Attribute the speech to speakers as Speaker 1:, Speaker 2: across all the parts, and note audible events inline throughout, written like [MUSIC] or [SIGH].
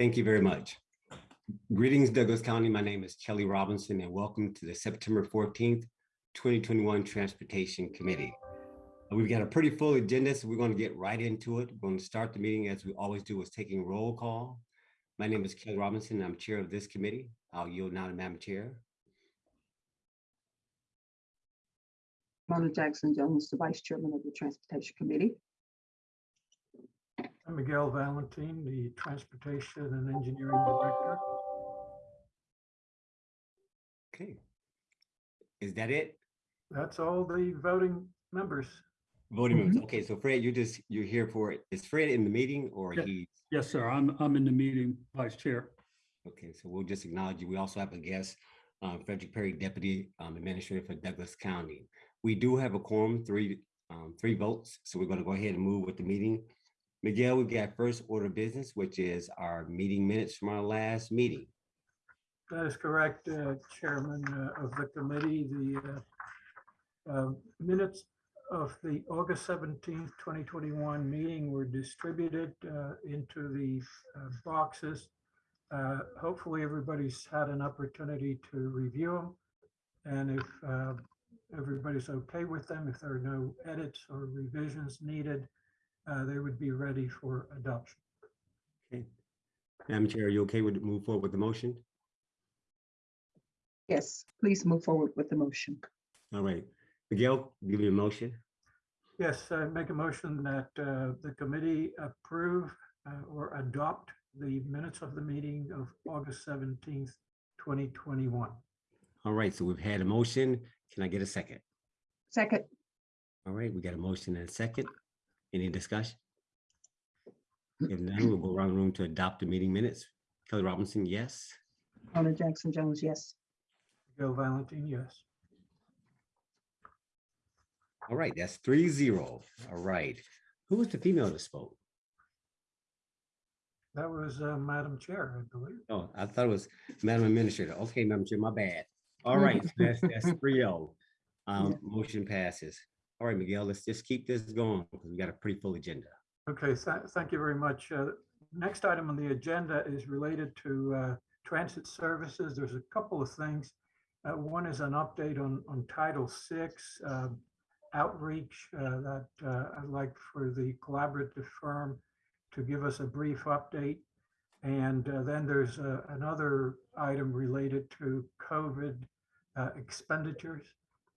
Speaker 1: Thank you very much. Greetings, Douglas County. My name is Kelly Robinson and welcome to the September 14th, 2021 Transportation Committee. Uh, We've got a pretty full agenda, so we're going to get right into it. We're going to start the meeting as we always do with taking roll call. My name is Kelly Robinson. I'm chair of this committee. I'll yield now to Madam Chair.
Speaker 2: Mona Jackson Jones, the Vice Chairman of the Transportation Committee.
Speaker 3: I'm Miguel Valentin, the Transportation and Engineering Director.
Speaker 1: Okay. Is that it?
Speaker 3: That's all the voting members.
Speaker 1: Voting members. Okay, so Fred, you're just, you're here for it. Is Fred in the meeting or
Speaker 4: Yeah.
Speaker 1: he?
Speaker 4: Yes, sir. I'm, I'm in the meeting, Vice Chair.
Speaker 1: Okay, so we'll just acknowledge you. We also have a guest, um, Frederick Perry, Deputy um, Administrator for Douglas County. We do have a quorum, three, um, three votes, so we're gonna go ahead and move with the meeting. Miguel, we've got first order business, which is our meeting minutes from our last meeting.
Speaker 3: That is correct, uh, Chairman uh, of the committee. The uh, uh, minutes of the August 17th, 2021 meeting were distributed uh, into the uh, boxes. Uh, Hopefully, everybody's had an opportunity to review them. And if uh, everybody's okay with them, if there are no edits or revisions needed, uh, they would be ready for adoption.
Speaker 1: Okay. Madam Chair, are you okay with move forward with the motion?
Speaker 2: Yes, please move forward with the motion.
Speaker 1: All right, Miguel, give you a motion.
Speaker 3: Yes, I make a motion that uh, the committee approve uh, or adopt the minutes of the meeting of August 17th, 2021.
Speaker 1: All right, so we've had a motion. Can I get a second?
Speaker 2: Second,
Speaker 1: All right, we got a motion and a second. Any discussion? If [CLEARS THROAT] none, we'll go around the room to adopt the meeting minutes. Kelly Robinson, yes.
Speaker 2: Mona Jackson Jones, yes.
Speaker 3: Bill Valentin, yes.
Speaker 1: All right, that's three zero. All right. Who was the female that spoke?
Speaker 3: That was uh, Madam Chair, I believe.
Speaker 1: Oh, I thought it was Madam Administrator. Okay, Madam Chair, my bad. All right, so that's, that's [LAUGHS] three oh. Um, motion passes. All right, Miguel, let's just keep this going because we got a pretty full agenda.
Speaker 3: Okay, tha- thank you very much. Uh, Next item on the agenda is related to uh, transit services. There's a couple of things. Uh, One is an update on, on Title VI uh, outreach uh, that uh, I'd like for the collaborative firm to give us a brief update. And uh, then there's another item related to COVID expenditures.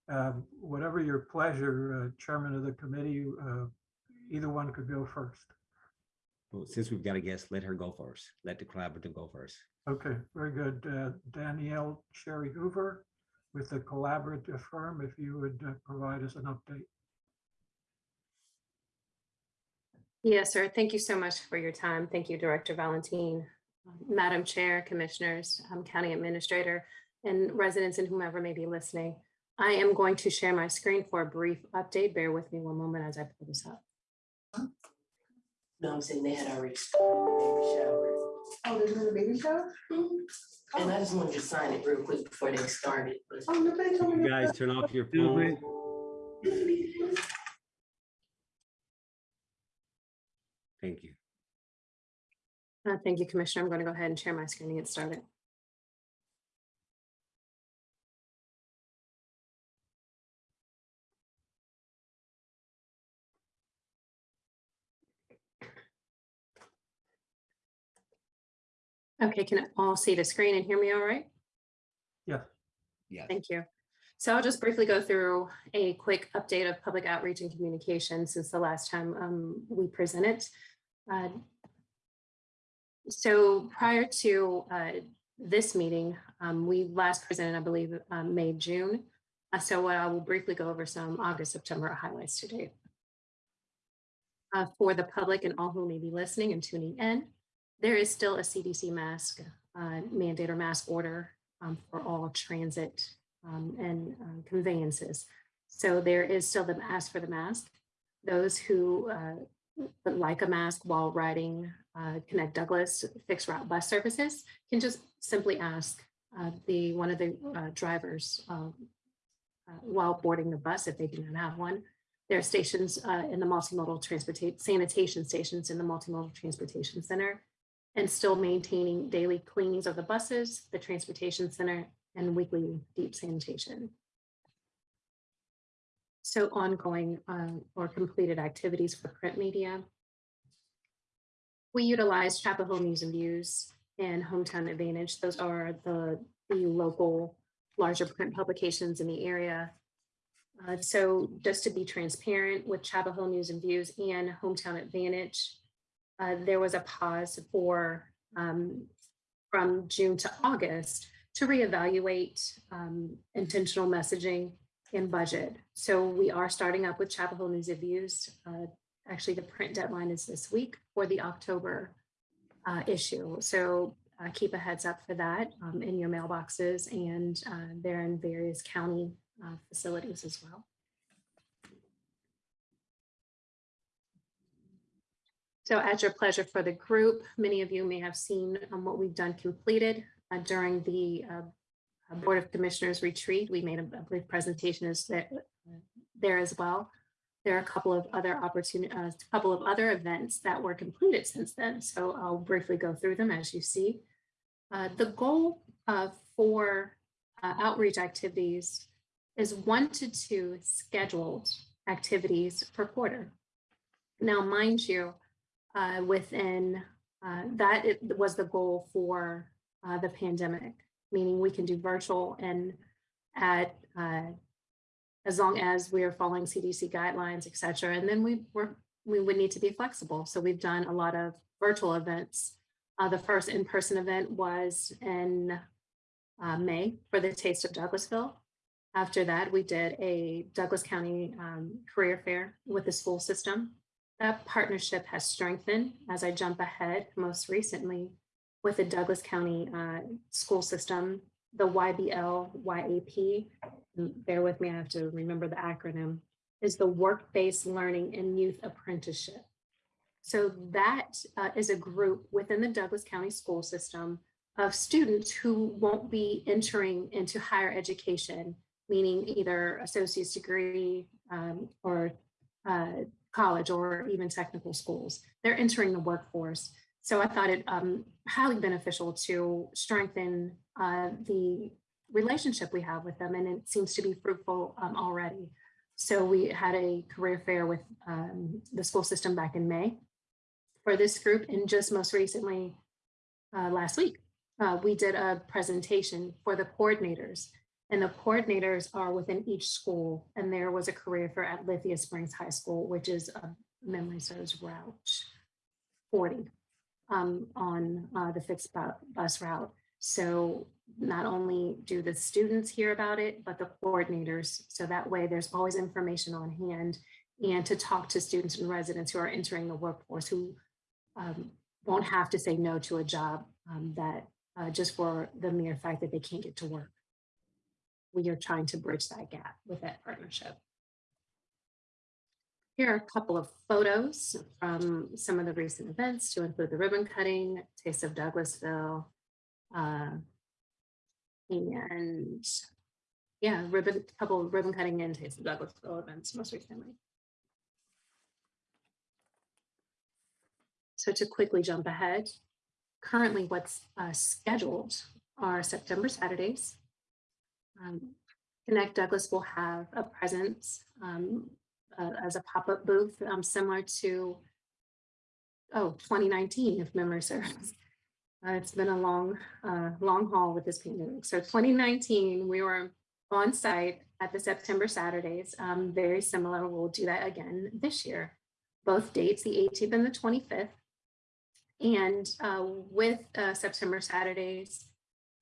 Speaker 3: Um, Whatever your pleasure, uh, Chairman of the committee, uh, either one could go first.
Speaker 1: Well, since we've got a guest, let her go first. Let the collaborative go first.
Speaker 3: Okay, very good. Uh, Danielle Sherry Hoover with the collaborative firm, if you would uh, provide us an update.
Speaker 5: Yes, sir. Thank you so much for your time. Thank you, Director Valentin, um, Madam Chair, Commissioners, um, County Administrator, and residents and whomever may be listening. I am going to share my screen for a brief update. Bear with me one moment as I pull this up.
Speaker 6: No, I'm saying they had already started the baby shower.
Speaker 2: Oh, there's another baby shower?
Speaker 6: And I just wanted to sign it real quick before they started.
Speaker 2: Oh, nobody told me.
Speaker 1: You guys turn off your
Speaker 4: Excuse me.
Speaker 1: phone. Thank you.
Speaker 5: Uh, Thank you, Commissioner. I'm going to go ahead and share my screen and get started. Okay, can all see the screen and hear me all right?
Speaker 3: Yes,
Speaker 1: Yeah.
Speaker 5: Thank you. So I'll just briefly go through a quick update of public outreach and communication since the last time um, we presented. Uh, So prior to uh, this meeting, um, we last presented, I believe, um, May, June. Uh, So what I will briefly go over some August, September highlights today. Uh, For the public and all who may be listening and tuning in, there is still a CDC mask uh, mandate or mask order um, for all transit um, and um, conveyances. So there is still the ask for the mask. Those who uh, like a mask while riding uh, Connect Douglas fixed route bus services can just simply ask uh, the one of the uh, drivers um, while boarding the bus if they do not have one. There are stations in the multimodal transportation sanitation stations in the multimodal transportation center and still maintaining daily cleanings of the buses, the transportation center, and weekly deep sanitation. So ongoing um, or completed activities for print media. We utilize Chapel Hill News and Views and Hometown Advantage. Those are the, the local larger print publications in the area. Uh, so just to be transparent with Chapel Hill News and Views and Hometown Advantage, uh, there was a pause for um, from June to August to reevaluate um, intentional messaging and budget. So we are starting up with Chapel Hill News Views. Uh, actually, the print deadline is this week for the October uh, issue. So uh, keep a heads up for that um, in your mailboxes and uh, they're in various county uh, facilities as well. So at your pleasure for the group, many of you may have seen um, what we've done completed uh, during the uh, uh, Board of Commissioners retreat. We made a a brief presentation as there, there as well. There are a couple of other opportunity, a couple of other events that were completed since then. So I'll briefly go through them as you see. Uh, the goal uh, for uh, outreach activities is one to two scheduled activities per quarter. Now, mind you, uh, within uh, that it was the goal for uh, the pandemic, meaning we can do virtual and at uh, as long as we are following CDC guidelines, et cetera. And then we were we would need to be flexible. So we've done a lot of virtual events. Uh, the first in-person event was in uh, May for the Taste of Douglasville. After that, we did a Douglas County um, career fair with the school system. That partnership has strengthened as I jump ahead most recently with the Douglas County uh, school system, the YBL YAP. Bear with me, I have to remember the acronym, is the Work-Based Learning and Youth Apprenticeship. So that uh, is a group within the Douglas County school system of students who won't be entering into higher education, meaning either associate's degree um, or uh, college or even technical schools. They're entering the workforce. So I thought it um, highly beneficial to strengthen uh, the relationship we have with them, and it seems to be fruitful um, already. So we had a career fair with um, the school system back in May for this group, and just most recently, uh, last week, uh, we did a presentation for the coordinators and the coordinators are within each school. And there was a career fair at Lithia Springs High School, which is a memory serves route 40 um, on uh, the fixed bus route. So not only do the students hear about it, but the coordinators. So that way there's always information on hand and to talk to students and residents who are entering the workforce who um, won't have to say no to a job um, that uh, just for the mere fact that they can't get to work we are trying to bridge that gap with that partnership. Here are a couple of photos from some of the recent events to include the ribbon cutting, Taste of Douglasville, uh, and yeah, ribbon, couple of ribbon cutting and Taste of Douglasville events most recently. So to quickly jump ahead, currently what's uh, scheduled are September Saturdays, um, Connect Douglas will have a presence um, uh, as a pop-up booth um, similar to, oh, 2019, if memory serves. Uh, it's been a long, uh, long haul with this pandemic. So 2019, we were on site at the September Saturdays. Um, very similar, we'll do that again this year. Both dates, the 18th and the 25th. And uh, with uh, September Saturdays,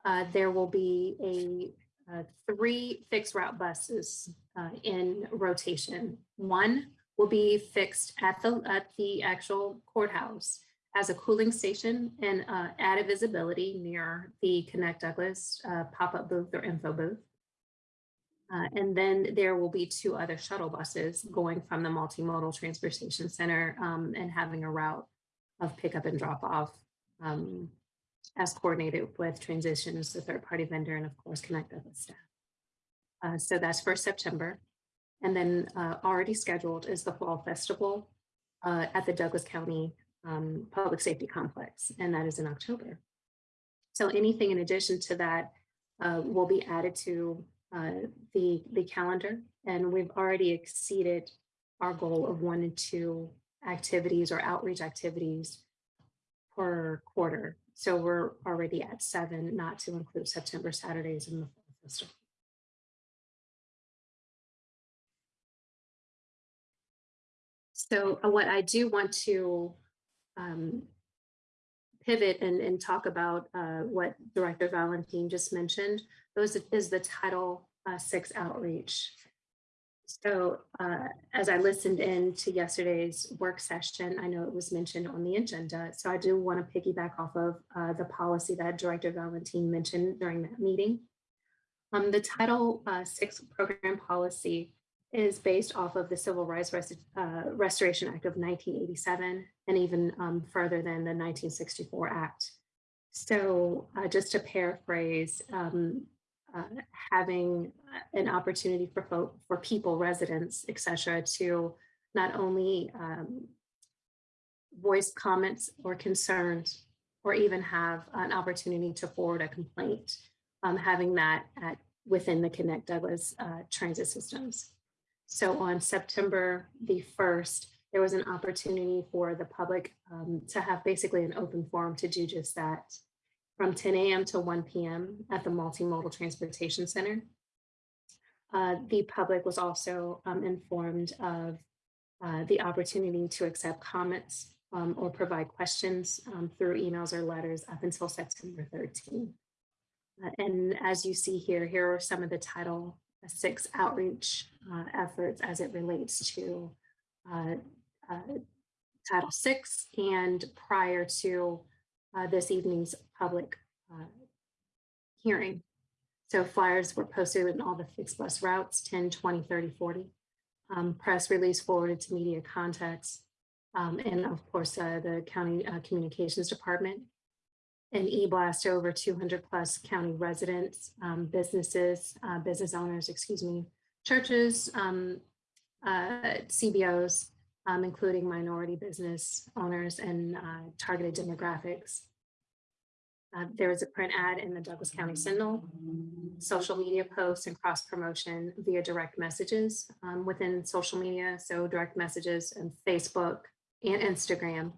Speaker 5: uh, there will be a uh, three fixed route buses uh, in rotation. One will be fixed at the at the actual courthouse as a cooling station and uh, added visibility near the Connect Douglas uh, pop-up booth or info booth. Uh, and then there will be two other shuttle buses going from the multimodal transportation center um, and having a route of pickup and drop off um, as coordinated with transitions, the third party vendor, and of course, connect with staff. Uh, so that's for September. And then uh, already scheduled is the Fall Festival uh, at the Douglas County um, Public Safety Complex, and that is in October. So anything in addition to that uh, will be added to uh, the, the calendar. And we've already exceeded our goal of one and two activities or outreach activities per quarter. So we're already at seven, not to include September Saturdays in the Fall Festival. So uh, what I do want to um, pivot and, and talk about uh, what Director Valentine just mentioned, those is the Title uh, Six outreach. So uh, as I listened in to yesterday's work session, I know it was mentioned on the agenda. So I do want to piggyback off of uh, the policy that Director Valentine mentioned during that meeting. Um, the Title uh, Six program policy is based off of the Civil Rights Rest- uh, Restoration Act of 1987 and even um, further than the 1964 Act. So uh, just to paraphrase, um, uh, having an opportunity for folk, for people, residents, et cetera, to not only um, voice comments or concerns, or even have an opportunity to forward a complaint, um, having that at within the Connect Douglas uh, transit systems. So on September the 1st, there was an opportunity for the public um, to have basically an open forum to do just that from 10 a.m. to 1 p.m. at the Multimodal Transportation Center. Uh, the public was also um, informed of uh, the opportunity to accept comments um, or provide questions um, through emails or letters up until September 13. Uh, and as you see here, here are some of the Title Six outreach uh, efforts as it relates to uh, uh, Title Six and prior to uh, this evening's public uh, hearing. So flyers were posted in all the fixed bus routes, 10, 20, 30, 40. Um, press release forwarded to media contacts. Um, and of course, uh, the county uh, communications department. An e-blast to over 200 plus county residents, um, businesses, uh, business owners, excuse me, churches, um, CBOs, um, including minority business owners and uh, targeted demographics. Uh, there was a print ad in the Douglas County Sentinel, social media posts and cross promotion via direct messages um, within social media. So direct messages and Facebook and Instagram.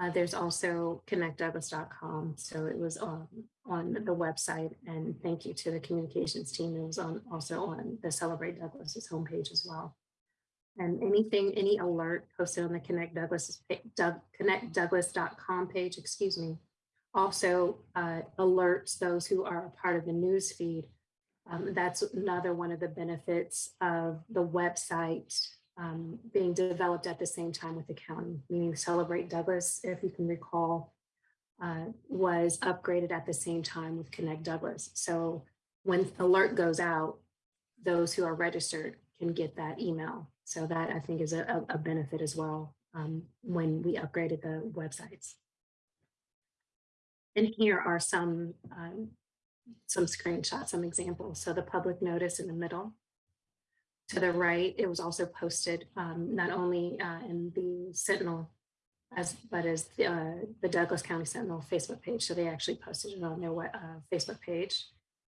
Speaker 5: Uh, there's also connectdouglas.com. So it was on, on the website and thank you to the communications team. It was on also on the Celebrate Douglas's homepage as well. And anything, any alert posted on the Connect Douglas, Doug, connectdouglas.com page, excuse me, also uh, alerts those who are a part of the news feed. Um, that's another one of the benefits of the website um, being developed at the same time with the county, meaning Celebrate Douglas, if you can recall, uh, was upgraded at the same time with Connect Douglas. So when alert goes out, those who are registered can get that email. So that I think is a, a benefit as well um, when we upgraded the websites. And here are some um, some screenshots, some examples. So the public notice in the middle. To the right, it was also posted um, not only uh, in the Sentinel, as but as the, uh, the Douglas County Sentinel Facebook page. So they actually posted it on their uh, Facebook page.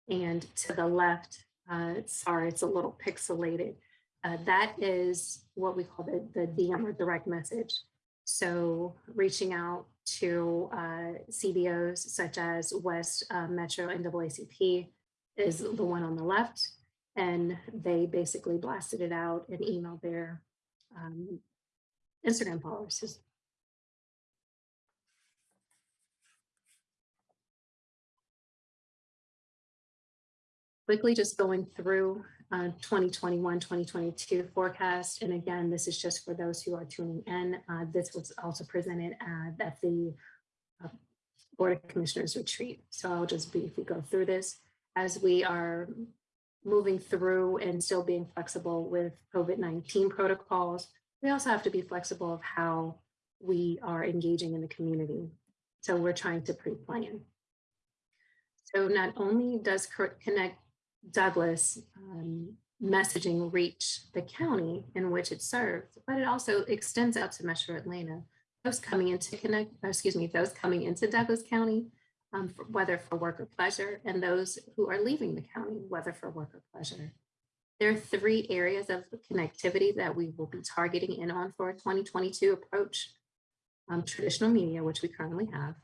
Speaker 5: And to the left, uh, sorry, it's a little pixelated. Uh, that is what we call the, the DM or direct message. So reaching out to uh, CBOs such as West uh, Metro NAACP is the one on the left. And they basically blasted it out and emailed their um, Instagram followers. Quickly just going through uh, 2021, 2022 forecast. And again, this is just for those who are tuning in. Uh, this was also presented at, at the uh, Board of Commissioners retreat. So I'll just briefly go through this as we are moving through and still being flexible with COVID-19 protocols. We also have to be flexible of how we are engaging in the community. So we're trying to pre-plan. So not only does Connect Douglas um, messaging reach the county in which it serves, but it also extends out to Metro Atlanta those coming into connect, uh, excuse me, those coming into Douglas County, um, for- whether for work or pleasure, and those who are leaving the county, whether for work or pleasure. There are three areas of connectivity that we will be targeting in on for a 2022 approach. Um, traditional media, which we currently have,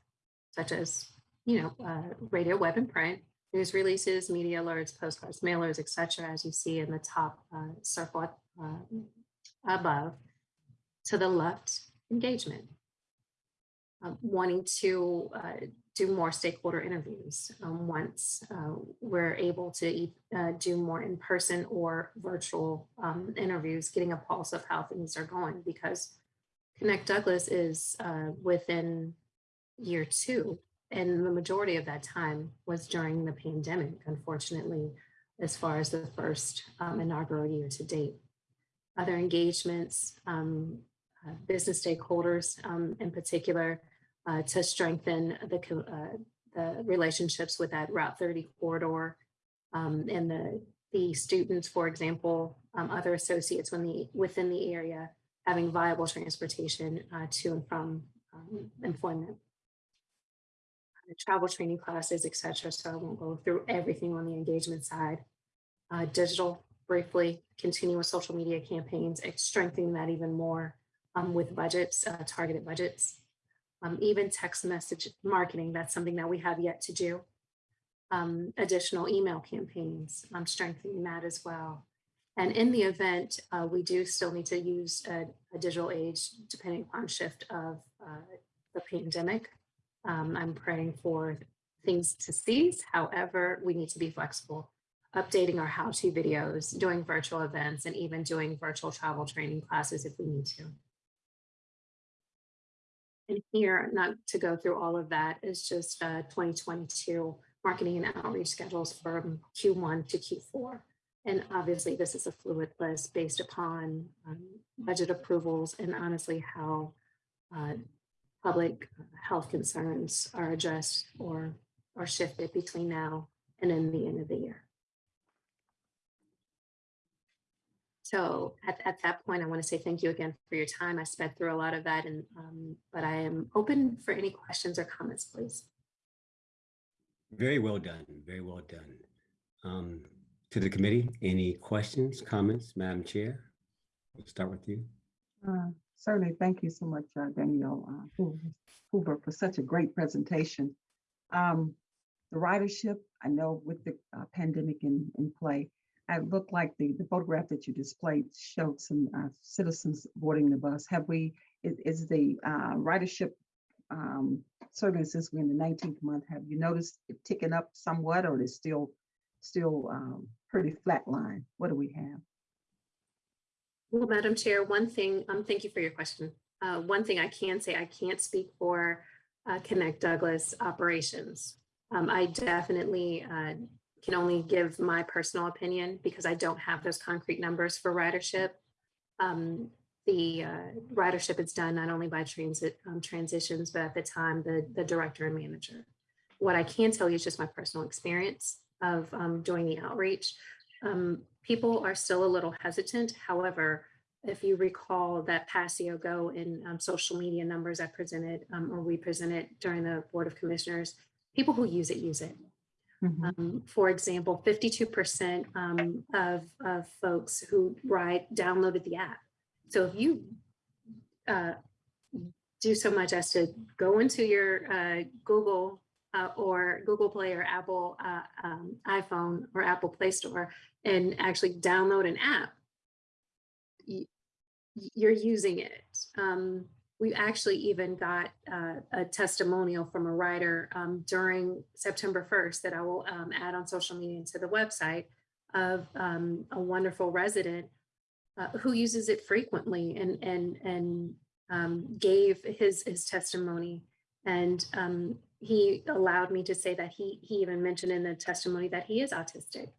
Speaker 5: such as, you know, uh, radio, web, and print, news releases, media alerts, postcards, mailers, et cetera, as you see in the top uh, circle uh, above. To the left, engagement. Um, wanting to uh, do more stakeholder interviews um, once uh, we're able to uh, do more in-person or virtual um, interviews, getting a pulse of how things are going because Connect Douglas is within year two, and the majority of that time was during the pandemic, unfortunately, as far as the first um, inaugural year to date. Other engagements, um, uh, business stakeholders um, in particular, uh, to strengthen the, uh, the relationships with that Route 30 corridor um, and the, the students, for example, um, other associates the, within the area having viable transportation uh, to and from um, employment. Travel training classes, et cetera. So I won't go through everything on the engagement side. Uh, digital, briefly, continuous social media campaigns, strengthening that even more um, with budgets, uh, targeted budgets. Um, even text message marketing, that's something that we have yet to do. Um, additional email campaigns, I'm strengthening that as well. And in the event, uh, we do still need to use a, a digital age depending upon shift of uh, the pandemic. Um, I'm praying for things to cease. However, we need to be flexible, updating our how-to videos, doing virtual events, and even doing virtual travel training classes if we need to. And here, not to go through all of that, is just uh, 2022 marketing and outreach schedules from Q1 to Q4. And obviously, this is a fluid list based upon um, budget approvals and honestly how uh, public health concerns are addressed or, or shifted between now and then the end of the year. So at, at that point, I want to say thank you again for your time. I sped through a lot of that, and um, but I am open for any questions or comments, please.
Speaker 1: Very well done, very well done. Um, To the committee, any questions, comments, Madam Chair? We'll start with you.
Speaker 2: Uh, Certainly, thank you so much, uh, uh, Hoover- Hoover, for such a great presentation. Um, The ridership, I know with the uh, pandemic in, in play, it looked like the, the photograph that you displayed showed some uh, citizens boarding the bus. Have we, is, is the uh, ridership um, certainly since we're in the 19th month, have you noticed it ticking up somewhat or is still, still um, pretty flat line? What do we have?
Speaker 5: Well, Madam Chair, one thing, um, thank you for your question. Uh, one thing I can say, I can't speak for uh, Connect Douglas operations. Um, I definitely uh, can only give my personal opinion because I don't have those concrete numbers for ridership. Um, the uh, ridership is done not only by transit um, transitions, but at the time the the director and manager. What I can tell you is just my personal experience of um, doing the outreach. Um, people are still a little hesitant. However, if you recall that Passio Go in um, social media numbers I presented um, or we presented during the Board of Commissioners, people who use it use it.
Speaker 2: Mhm.
Speaker 5: Um, for example, 52% um, of, of folks who ride downloaded the app. So if you uh, do so much as to go into your uh, Google uh, or Google Play or Apple uh, um, iPhone or Apple Play Store and actually download an app, you're using it. Um, we actually even got uh, a testimonial from a rider um, during September 1st that I will um, add on social media and to the website of um, a wonderful resident uh, who uses it frequently and and and um, gave his his testimony and um, he allowed me to say that he he even mentioned in the testimony that he is autistic.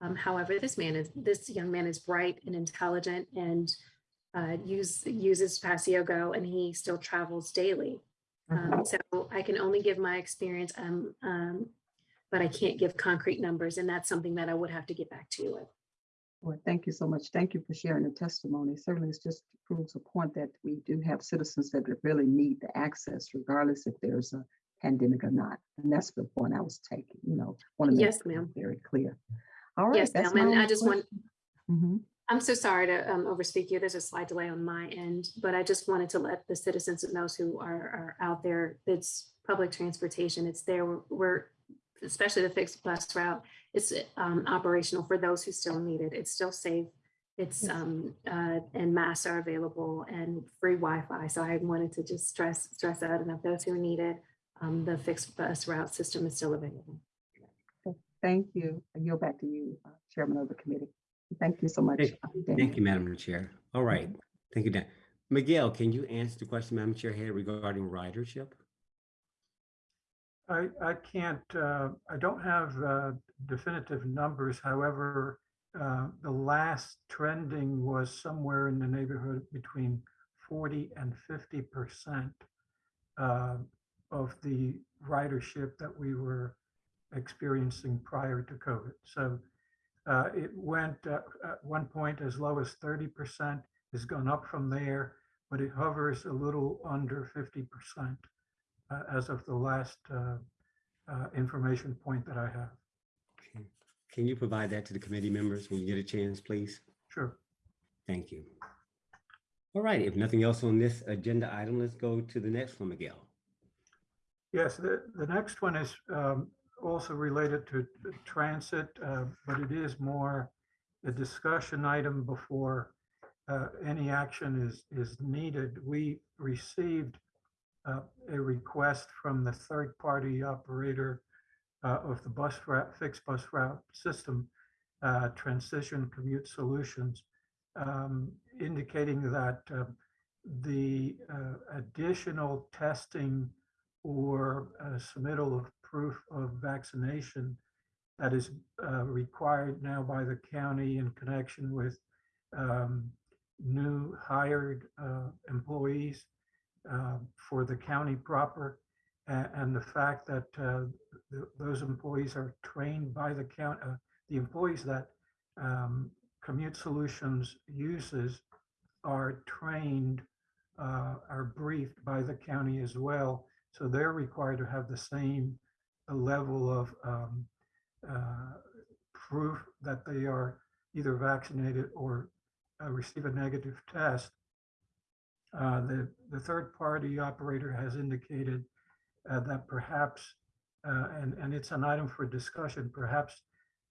Speaker 5: Um, however, this man is this young man is bright and intelligent and uh, use uses Passio Go and he still travels daily. Um, so I can only give my experience, um, um, but I can't give concrete numbers, and that's something that I would have to get back to you with.
Speaker 2: Well, thank you so much. Thank you for sharing the testimony. Certainly, it's just proves a point that we do have citizens that really need the access regardless if there's a pandemic or not. And that's the point I was taking, you know, want to make
Speaker 5: Yes, ma'am.
Speaker 2: very clear. All right.
Speaker 5: Yes, ma'am, and I just want,
Speaker 2: question. Mhm.
Speaker 5: I'm so sorry to um, overspeak you. There's a slight delay on my end, but I just wanted to let the citizens and those who are, are out there, it's public transportation. It's there. We're- We're, especially the fixed bus route, it's um, operational for those who still need it. It's still safe. It's, um, uh, and masks are available and free Wi-Fi. So I wanted to just stress, stress that. enough those who need it, um, the fixed bus route system is still available.
Speaker 2: Thank you. I yield back to you, uh, Chairman of the committee. Thank you so much.
Speaker 1: Thank- Thank you, Madam Chair. All right. Thank you, Dan. Miguel, can you answer the question Madam Chair had regarding ridership?
Speaker 3: I, I can't, uh, I don't have uh, definitive numbers. However, uh, the last trending was somewhere in the neighborhood between 40 and 50% uh, of the ridership that we were experiencing prior to COVID. So uh, it went uh, at one point as low as 30%, has gone up from there, but it hovers a little under 50% uh, as of the last uh, uh, information point that I have.
Speaker 1: Okay. Can you provide that to the committee members when you get a chance, please?
Speaker 3: Sure.
Speaker 1: Thank you. All right, if nothing else on this agenda item, let's go to the next one, Miguel.
Speaker 3: Yes, the, the next one is um, also related to to transit, uh, but it is more a discussion item before uh, any action is, is needed. We received uh, a request from the third-party operator uh, of the bus route, fixed bus route system, uh, Transition Commute Solutions, um, indicating that uh, the uh, additional testing or uh, submittal of proof of vaccination that is required now by the county in connection with um, new hired employees for the county proper. a- And the fact that uh, th- those employees are trained by the count, uh, the employees that um, Commute Solutions uses are trained, uh, are briefed by the county as well. So they're required to have the same level of um, uh, proof that they are either vaccinated or uh, receive a negative test. Uh, The, the third-party operator has indicated uh, that perhaps, uh, and, and it's an item for discussion, perhaps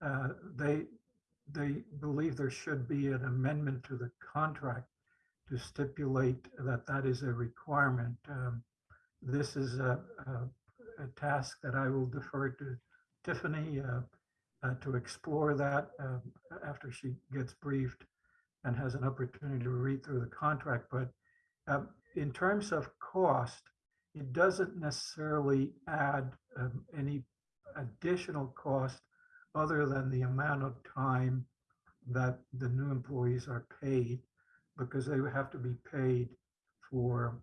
Speaker 3: uh, they, they believe there should be an amendment to the contract to stipulate that that is a requirement. Um, This is a, a, a task that I will defer to Tiffany uh, uh, to explore that um, after she gets briefed and has an opportunity to read through the contract. But um, in terms of cost, it doesn't necessarily add um, any additional cost other than the amount of time that the new employees are paid because they would have to be paid for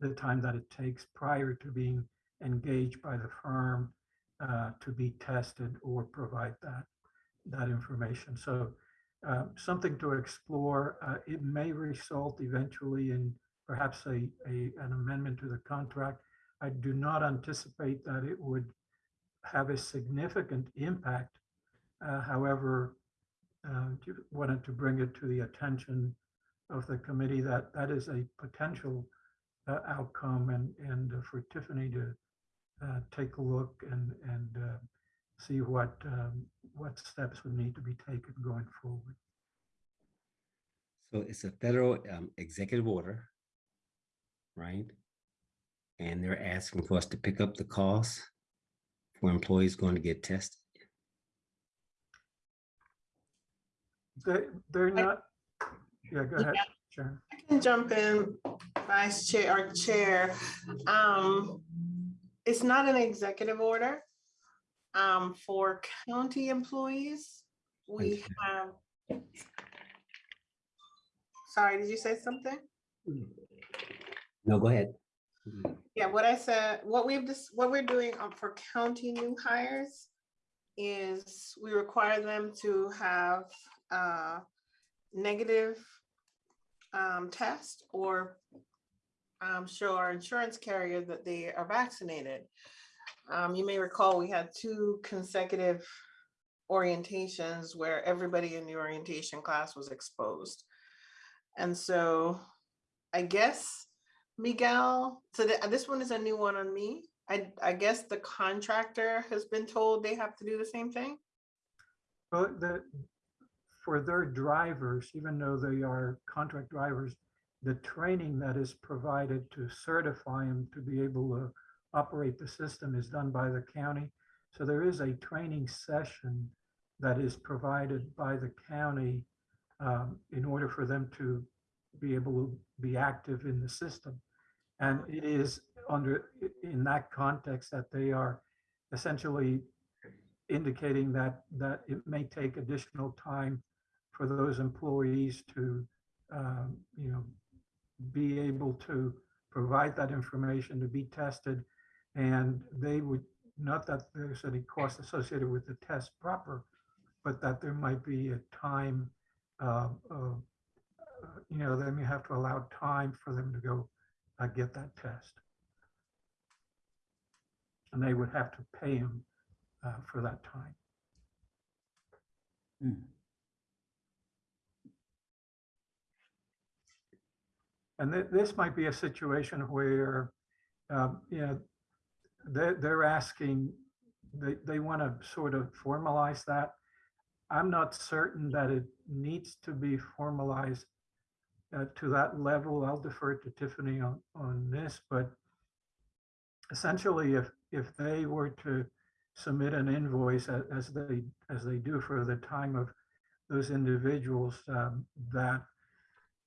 Speaker 3: the time that it takes prior to being engaged by the firm uh, to be tested or provide that, that information. So uh, something to explore. Uh, It may result eventually in perhaps a, a, an amendment to the contract. I do not anticipate that it would have a significant impact. Uh, However, uh, wanted to bring it to the attention of the committee that that is a potential uh, outcome and, and for Tiffany to uh, take a look and, and uh, see what, um, what steps would need to be taken going forward.
Speaker 1: So it's a federal um, executive order, right? And they're asking for us to pick up the cost for employees going to get tested.
Speaker 3: They, they're not, yeah, go ahead, Sharon.
Speaker 7: I can jump in, Vice Chair or Chair. Um, it's not an executive order. Um, for county employees, we have. Sorry, did you say something?
Speaker 1: No, go ahead.
Speaker 7: Yeah, what I said, what we've, dis- what we're doing um, for county new hires is we require them to have a negative um, test or um, show our insurance carrier that they are vaccinated. Um, you may recall we had two consecutive orientations where everybody in the orientation class was exposed. And so I guess Miguel, so th- this one is a new one on me. I, I guess the contractor has been told they have to do the same thing.
Speaker 3: Well, the, for their drivers, even though they are contract drivers, the training that is provided to certify them to be able to operate the system is done by the county. So there is a training session that is provided by the county um, in order for them to be able to be active in the system. And it is under, in that context that they are essentially indicating that, that it may take additional time for those employees to, um, you know, be able to provide that information to be tested. And they would, not that there's any cost associated with the test proper, but that there might be a time, uh, uh, you know, they you have to allow time for them to go uh, get that test. And they would have to pay them uh, for that time.
Speaker 4: Hmm.
Speaker 3: And thi- this might be a situation where, um, you know, they're, they're asking, they, they want to sort of formalize that. I'm not certain that it needs to be formalized uh, to that level. I'll defer to Tiffany on, on this, but essentially, if, if they were to submit an invoice as they, as they do for the time of those individuals, um, that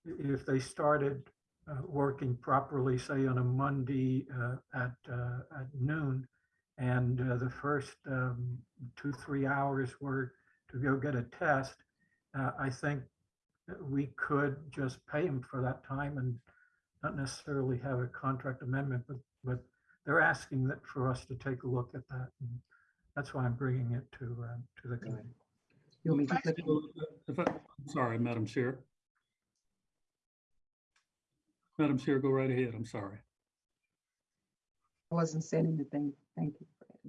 Speaker 3: if they started working properly, say on a Monday uh, at, uh, at noon, and uh, the first um, two, three hours were to go get a test, uh, I think we could just pay them for that time and not necessarily have a contract amendment, but, but they're asking that for us to take a look at that. and That's why I'm bringing it to, uh, to the committee.
Speaker 2: You want me to
Speaker 7: Vice
Speaker 2: click on-
Speaker 4: If I, I'm sorry, Madam Chair. Madam Chair, go right ahead. I'm sorry.
Speaker 2: I wasn't saying anything. Thank you.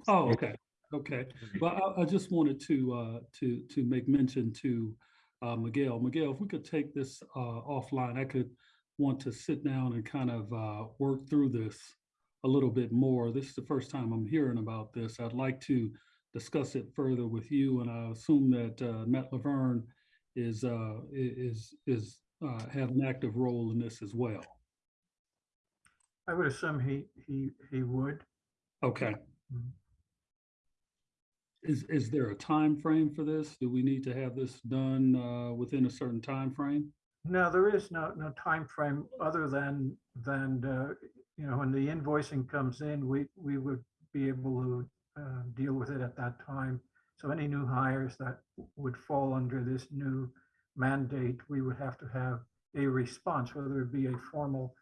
Speaker 4: Oh, okay, okay. Well, I, I just wanted to, uh, to, to make mention to, uh, Miguel. Miguel, if we could take this, uh, offline, I could want to sit down and kind of, uh, work through this a little bit more. This is the first time I'm hearing about this. I'd like to discuss it further with you, and I assume that, uh, Matt Laverne is, uh, is, is, uh, have an active role in this as well.
Speaker 3: I would assume he, he, he would.
Speaker 4: Okay.
Speaker 3: Mhm.
Speaker 4: Is, is there a time frame for this? Do we need to have this done uh, within a certain time frame?
Speaker 3: No, there is no, no timeframe other than, than, uh, you know, when the invoicing comes in, we, we would be able to uh, deal with it at that time. So any new hires that would fall under this new mandate, we would have to have a response, whether it be a formal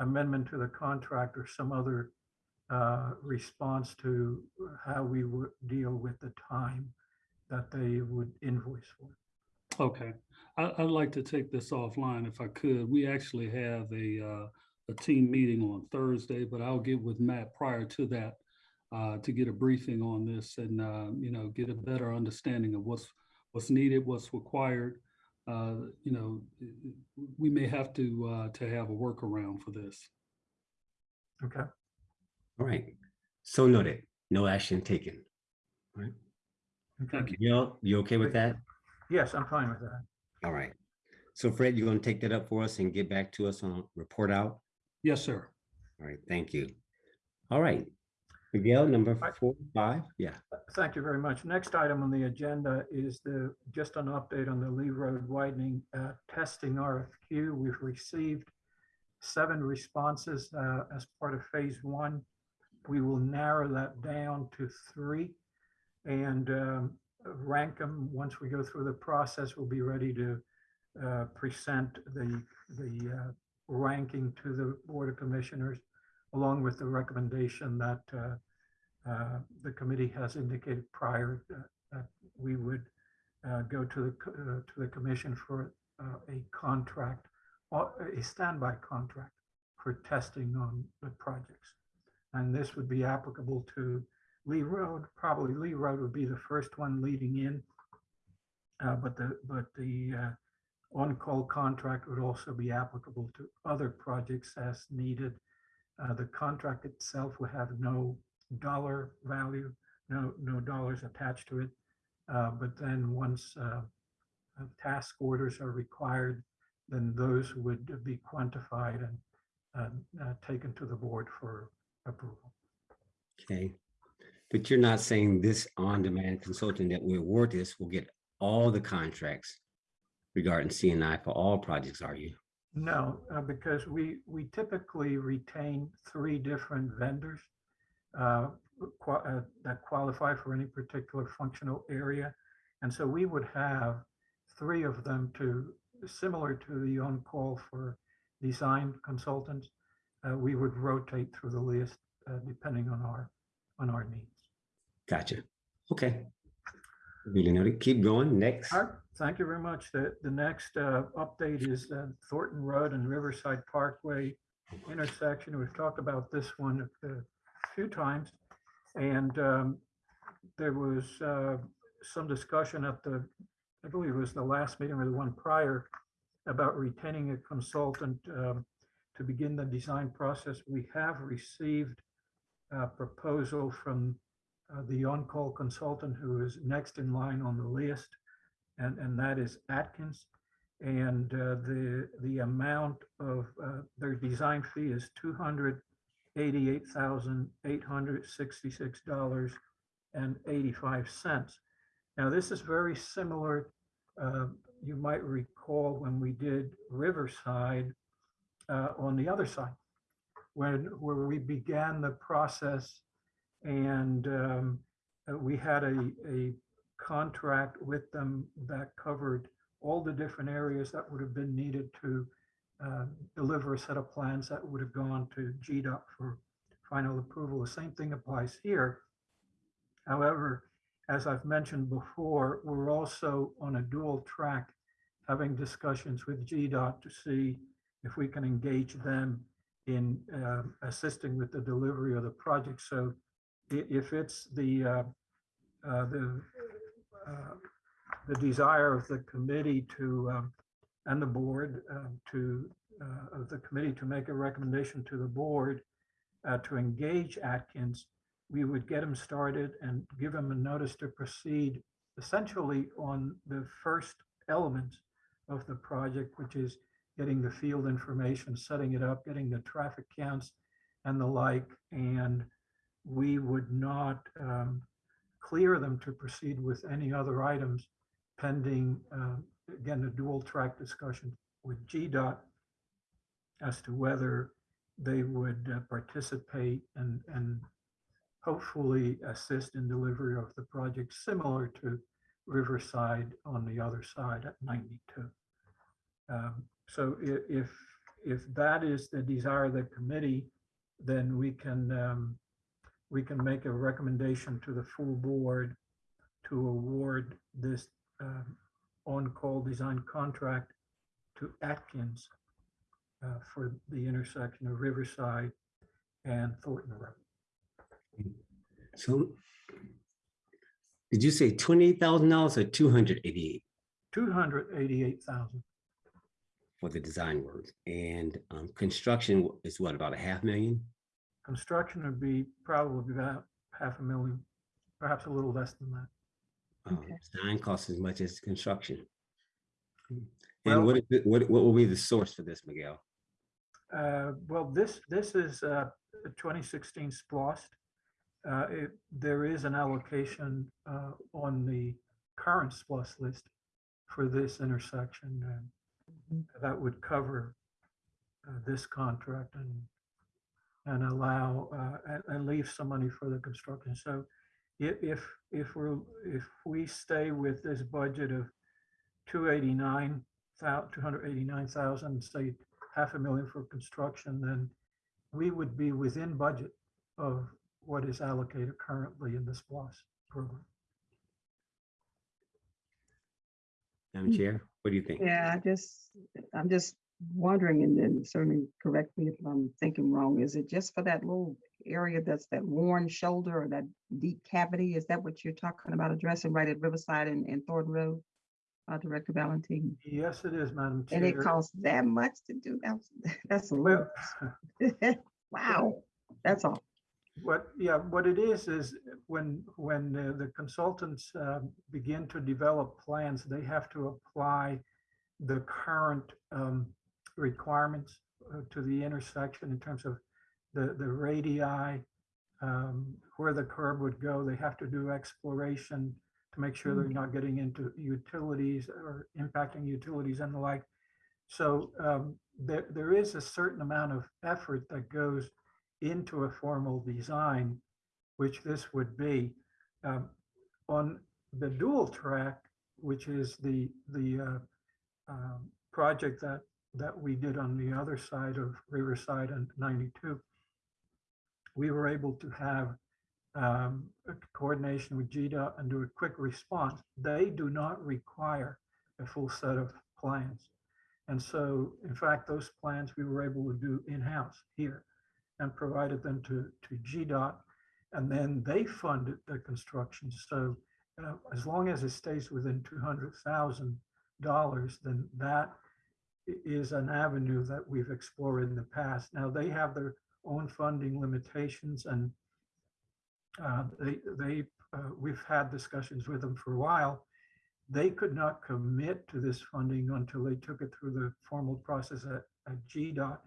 Speaker 3: amendment to the contract or some other uh, response to how we would deal with the time that they would invoice for.
Speaker 4: Okay, I, I'd like to take this offline if I could. We actually have a, uh, a team meeting on Thursday, but I'll get with Matt prior to that uh, to get a briefing on this and, uh, you know, get a better understanding of what's, what's needed, what's required. Uh, You know, we may have to, uh, to have a workaround for this.
Speaker 3: Okay.
Speaker 1: All right. So noted. No action taken. All right.
Speaker 4: Thank you.
Speaker 1: Miguel, you okay with that?
Speaker 3: Yes, I'm fine with that.
Speaker 1: All right. So Fred, you're going to take that up for us and get back to us on report out?
Speaker 4: Yes, sir.
Speaker 1: All right, thank you. All right. Miguel, number four, five, yeah.
Speaker 3: Thank you very much. Next item on the agenda is the, just an update on the Lee Road widening uh, testing RFQ. We've received seven responses uh, as part of phase one. We will narrow that down to three and um, rank them. Once we go through the process, we'll be ready to uh, present the, the uh, ranking to the Board of Commissioners along with the recommendation that uh, uh, the committee has indicated prior that we would uh, go to the, uh, to the commission for uh, a contract, a standby contract for testing on the projects. And this would be applicable to Lee Road, probably Lee Road would be the first one leading in. Uh, But the, but the uh, on-call contract would also be applicable to other projects as needed. Uh, The contract itself will have no dollar value, no, no dollars attached to it. Uh, But then once uh, uh, task orders are required, then those would be quantified and uh, taken to the board for approval.
Speaker 1: Okay. But you're not saying this on-demand consultant that we award this will get all the contracts regarding CEI for all projects, are you?
Speaker 3: No, uh, because we, we typically retain three different vendors uh, qua- uh, that qualify for any particular functional area. And so we would have three of them to, similar to the on-call for design consultants. uh, We would rotate through the list uh, depending on our, on our needs.
Speaker 1: Gotcha. Okay. Really noted. Keep going. Next.
Speaker 3: Thank you very much. The, the next uh, update is uh, Thornton Road and Riverside Parkway intersection. We've talked about this one a few times. And um, there was uh, some discussion at the, I believe it was the last meeting or the one prior, about retaining a consultant um, to begin the design process. We have received a proposal from uh, the on-call consultant who is next in line on the list, and, and that is Atkins. And uh, the, the amount of uh, their design fee is two hundred eighty-eight thousand eight hundred sixty-six dollars and eighty-five cents. Now, this is very similar, uh, you might recall when we did Riverside uh, on the other side, when, where we began the process and um, we had a, a contract with them that covered all the different areas that would have been needed to uh, deliver a set of plans that would have gone to GDOT for final approval. The same thing applies here. However, as I've mentioned before, we're also on a dual track, having discussions with GDOT to see if we can engage them in um, assisting with the delivery of the project. So if it's the, uh, uh, the, uh, the desire of the committee to, um, and the board um, to, uh, of the committee to make a recommendation to the board uh, to engage Atkins, we would get him started and give him a notice to proceed essentially on the first element of the project, which is getting the field information, setting it up, getting the traffic counts and the like. And we would not um, clear them to proceed with any other items pending, uh, again, the dual track discussion with GDOT as to whether they would uh, participate and, and hopefully assist in delivery of the project similar to Riverside on the other side at 92. Um, So if, if that is the desire of the committee, then we can, um, we can make a recommendation to the full board to award this um, on-call design contract to Atkins uh, for the intersection of Riverside and Thornton Road.
Speaker 1: So did you say twenty-eight thousand dollars or two hundred eighty-eight
Speaker 3: Two hundred eighty-eight thousand.
Speaker 1: for the design work? And um, construction is what, about a half million?
Speaker 3: Construction would be probably about half a million, perhaps a little less than that.
Speaker 1: Um,
Speaker 2: Okay.
Speaker 1: Design costs as much as construction.
Speaker 3: Well-
Speaker 1: And what, is it- what, what will be the source for this, Miguel?
Speaker 3: Uh, Well, this, this is uh, a 2016 SPLOST. Uh, it- There is an allocation uh, on the current SPLOST list for this intersection and
Speaker 2: Mhm.
Speaker 3: that would cover uh, this contract and, and allow, uh, and- and leave some money for the construction. So if, if, if we're, if we stay with this budget of 289, 289,000, say half a million for construction, then we would be within budget of what is allocated currently in this SPLOST program.
Speaker 1: Madam. Chair, what do you think?
Speaker 2: Yeah, I just, I'm just wondering, and then certainly correct me if I'm thinking wrong, is it just for that little area that's that worn shoulder or that deep cavity? Is that what you're talking about addressing right at Riverside and, and Thornton Road? Uh, Director Valentine,
Speaker 3: Yes, it is, Madam Chair.
Speaker 2: and it costs that much to do that? [LAUGHS] That's a
Speaker 3: Well,
Speaker 2: lot. [LAUGHS] Wow, that's all.
Speaker 3: What, yeah, what it is, is when, when the the consultants um, begin to develop plans, they have to apply the current um, requirements uh, to the intersection in terms of the, the radii, um, where the curb would go. They have to do exploration to make sure they're not getting into utilities or impacting utilities and the like. So um, there, there is a certain amount of effort that goes into a formal design, which this would be. Um, On the dual track, which is the, the uh, um, project that, that we did on the other side of Riverside and 92, we were able to have um, coordination with GDOT and do a quick response. They do not require a full set of plans. And so, in fact, those plans we were able to do in-house here and provided them to, to GDOT. And then they funded the construction. So uh, as long as it stays within $200,000, then that is an avenue that we've explored in the past. Now, they have their own funding limitations and uh, they, they, uh, we've had discussions with them for a while. They could not commit to this funding until they took it through the formal process at, at GDOT.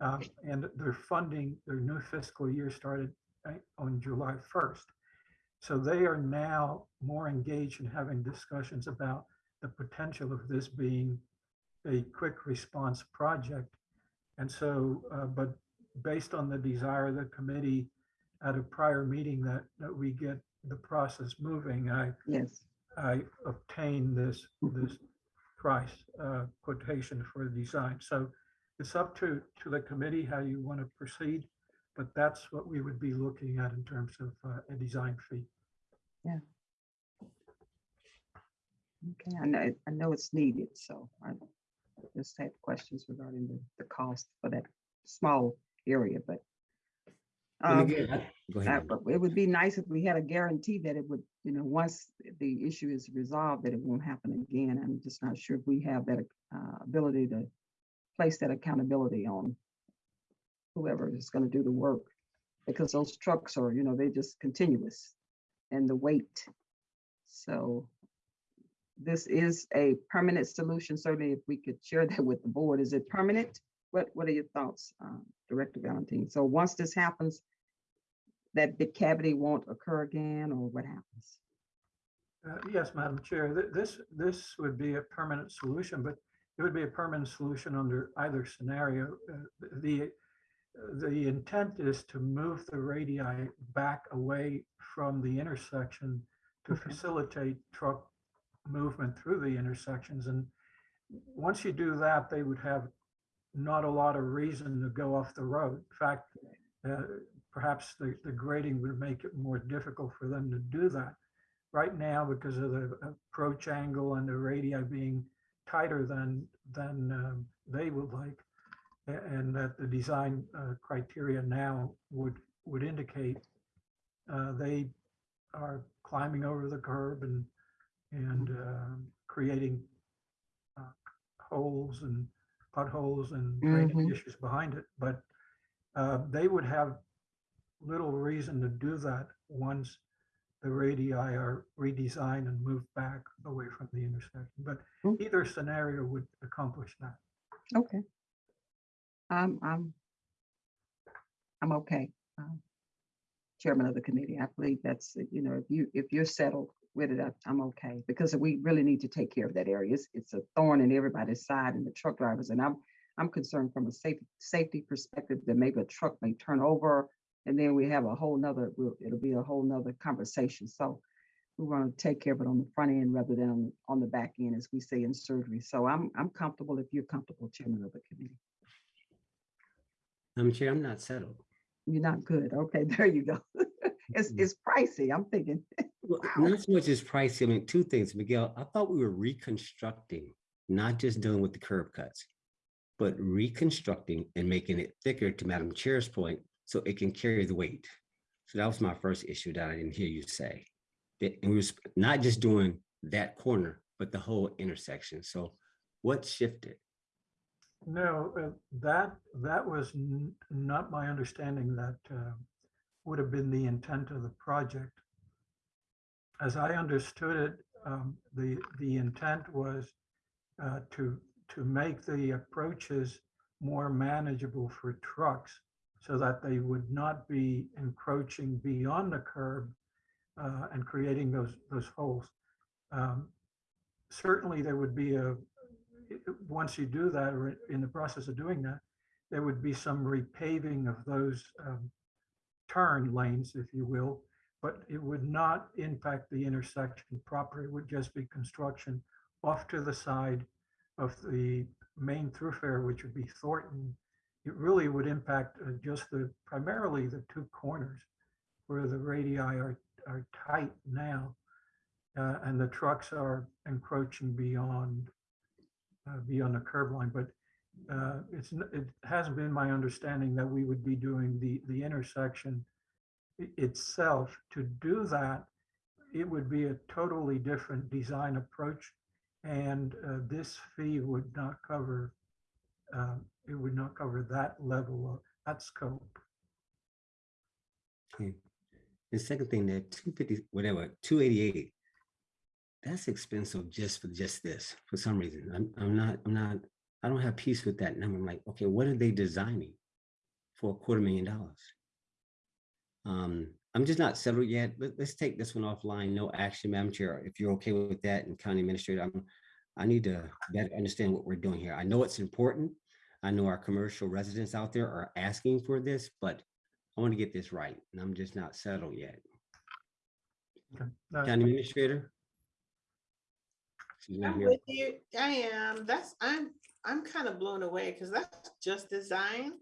Speaker 3: Um, and their funding, their new fiscal year started uh, on July 1st. So they are now more engaged in having discussions about the potential of this being a quick response project. And so, uh, but based on the desire of the committee at a prior meeting that, that we get the process moving, I,
Speaker 2: Yes.
Speaker 3: I obtained this, this price uh, quotation for the design. So it's up to, to the committee how you want to proceed, but that's what we would be looking at in terms of uh, a design fee. Yeah.
Speaker 2: Okay, I know, I know it's needed, so I just had questions regarding the, the cost for that small area, but.
Speaker 1: And
Speaker 2: um,
Speaker 1: again, I- Go
Speaker 2: Uh,
Speaker 1: ahead.
Speaker 2: But it would be nice if we had a guarantee that it would, you know, once the issue is resolved, that it won't happen again. I'm just not sure if we have that uh, ability to place that accountability on whoever is going to do the work. Because those trucks are, you know, they just continuous and the weight. So this is a permanent solution. Certainly, if we could share that with the board, is it permanent? What, what are your thoughts, uh, Director Valentine? So once this happens, that big cavity won't occur again, or what happens?
Speaker 3: Uh, Yes, Madam Chair, th- this, this would be a permanent solution, but it would be a permanent solution under either scenario. Uh, The, the intent is to move the radii back away from the intersection to
Speaker 2: Okay.
Speaker 3: facilitate truck movement through the intersections. And once you do that, they would have not a lot of reason to go off the road. In fact, uh, perhaps the, the grading would make it more difficult for them to do that. Right now, because of the approach angle and the radii being tighter than, than um, they would like, and that the design uh, criteria now would, would indicate uh, they are climbing over the curb and, and um, creating uh, holes and potholes and drainage
Speaker 2: Mhm.
Speaker 3: issues behind it. But uh, they would have little reason to do that once the radii are redesigned and moved back away from the intersection. But
Speaker 2: Mm.
Speaker 3: either scenario would accomplish that.
Speaker 2: Okay. I'm, I'm, I'm okay. um, Chairman of the committee, I believe that's, you know, if you, if you're settled with it, I'm okay, because we really need to take care of that area. It's, it's a thorn in everybody's side and the truck drivers, and I'm, I'm concerned from a safety, safety perspective that maybe a truck may turn over, and then we have a whole nother, we'll- it'll be a whole nother conversation, so we want to take care of it on the front end rather than on, on the back end, as we say in surgery. So I'm, I'm comfortable if you're comfortable, Chairman of the committee.
Speaker 1: I'm Chair, I'm not settled.
Speaker 2: You're not good. Okay, [LAUGHS] there you go. It's,
Speaker 1: Mhm.
Speaker 2: it's pricey. I'm thinking, [LAUGHS] Wow.
Speaker 1: Not so much as pricey. I mean, two things, Miguel, I thought we were reconstructing, not just dealing with the curb cuts. But reconstructing and making it thicker to Madam Chair's point, so it can carry the weight. So that was my first issue that I didn't hear you say. That, and we was not just doing that corner, but the whole intersection. So what shifted?
Speaker 3: No, uh, that, that was not my understanding that uh, would have been the intent of the project. As I understood it, um, the, the intent was uh, to, to make the approaches more manageable for trucks so that they would not be encroaching beyond the curb uh, and creating those, those holes. Um, Certainly, there would be a once you do that, or in the process of doing that, there would be some repaving of those um, turn lanes, if you will, but it would not impact the intersection proper. It would just be construction off to the side of the main thoroughfare, which would be Thornton. It really would impact uh, just the, primarily the two corners where the radii are, are tight now. uh, And the trucks are encroaching beyond uh, beyond the curb line, but uh, it's, it hasn't been my understanding that we would be doing the, the intersection itself. To do that, it would be a totally different design approach. And uh, this fee would not cover, um, it would not cover that level of, that scope.
Speaker 1: Okay. The second thing, that two fifty, whatever, two eighty-eight. That's expensive just for just this, for some reason. I'm, I'm not, I'm not, I don't have peace with that number. I'm like, okay, what are they designing? For a quarter million dollars? Um, I'm just not settled yet. Let, let's take this one offline. No action, Madam Chair. If you're okay with that and County Administrator, I'm, I need to better understand what we're doing here. I know it's important. I know our commercial residents out there are asking for this, but I want to get this right, and I'm just not settled yet.
Speaker 3: Okay.
Speaker 1: County Administrator? She's not
Speaker 7: I'm
Speaker 1: here.
Speaker 7: with you. I am. That's, I'm, I'm kind of blown away because that's just design.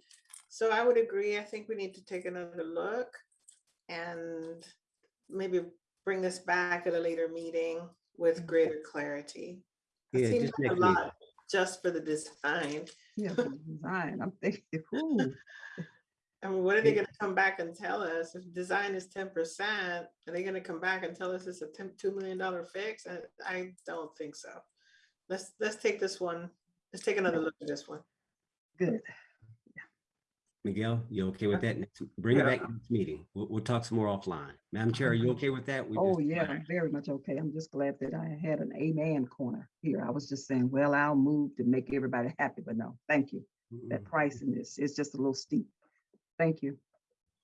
Speaker 7: So I would agree. I think we need to take another look and maybe bring this back at a later meeting with mm-hmm. greater clarity. It
Speaker 1: Yeah,
Speaker 7: seems
Speaker 1: just
Speaker 7: like a lot just for the design.
Speaker 2: yeah, the design, I'm thinking, [LAUGHS] ooh,
Speaker 7: I mean, what are they gonna come back and tell us? If design is ten percent, are they gonna come back and tell us it's a $2 million fix? I, I don't think so. Let's, let's take this one, let's take another look at this one.
Speaker 2: good.
Speaker 1: Miguel, you okay with that? Next- Bring it
Speaker 3: Yeah.
Speaker 1: back next meeting. We'll, we'll talk some more offline. Madam Chair, are you okay with that? We
Speaker 2: Oh,
Speaker 1: just-
Speaker 2: yeah, I'm very much okay. I'm just glad that I had an amen corner here. I was just saying, well, I'll move to make everybody happy, but no, thank you. That
Speaker 1: Mm,
Speaker 2: pricing is, is just a little steep. Thank you.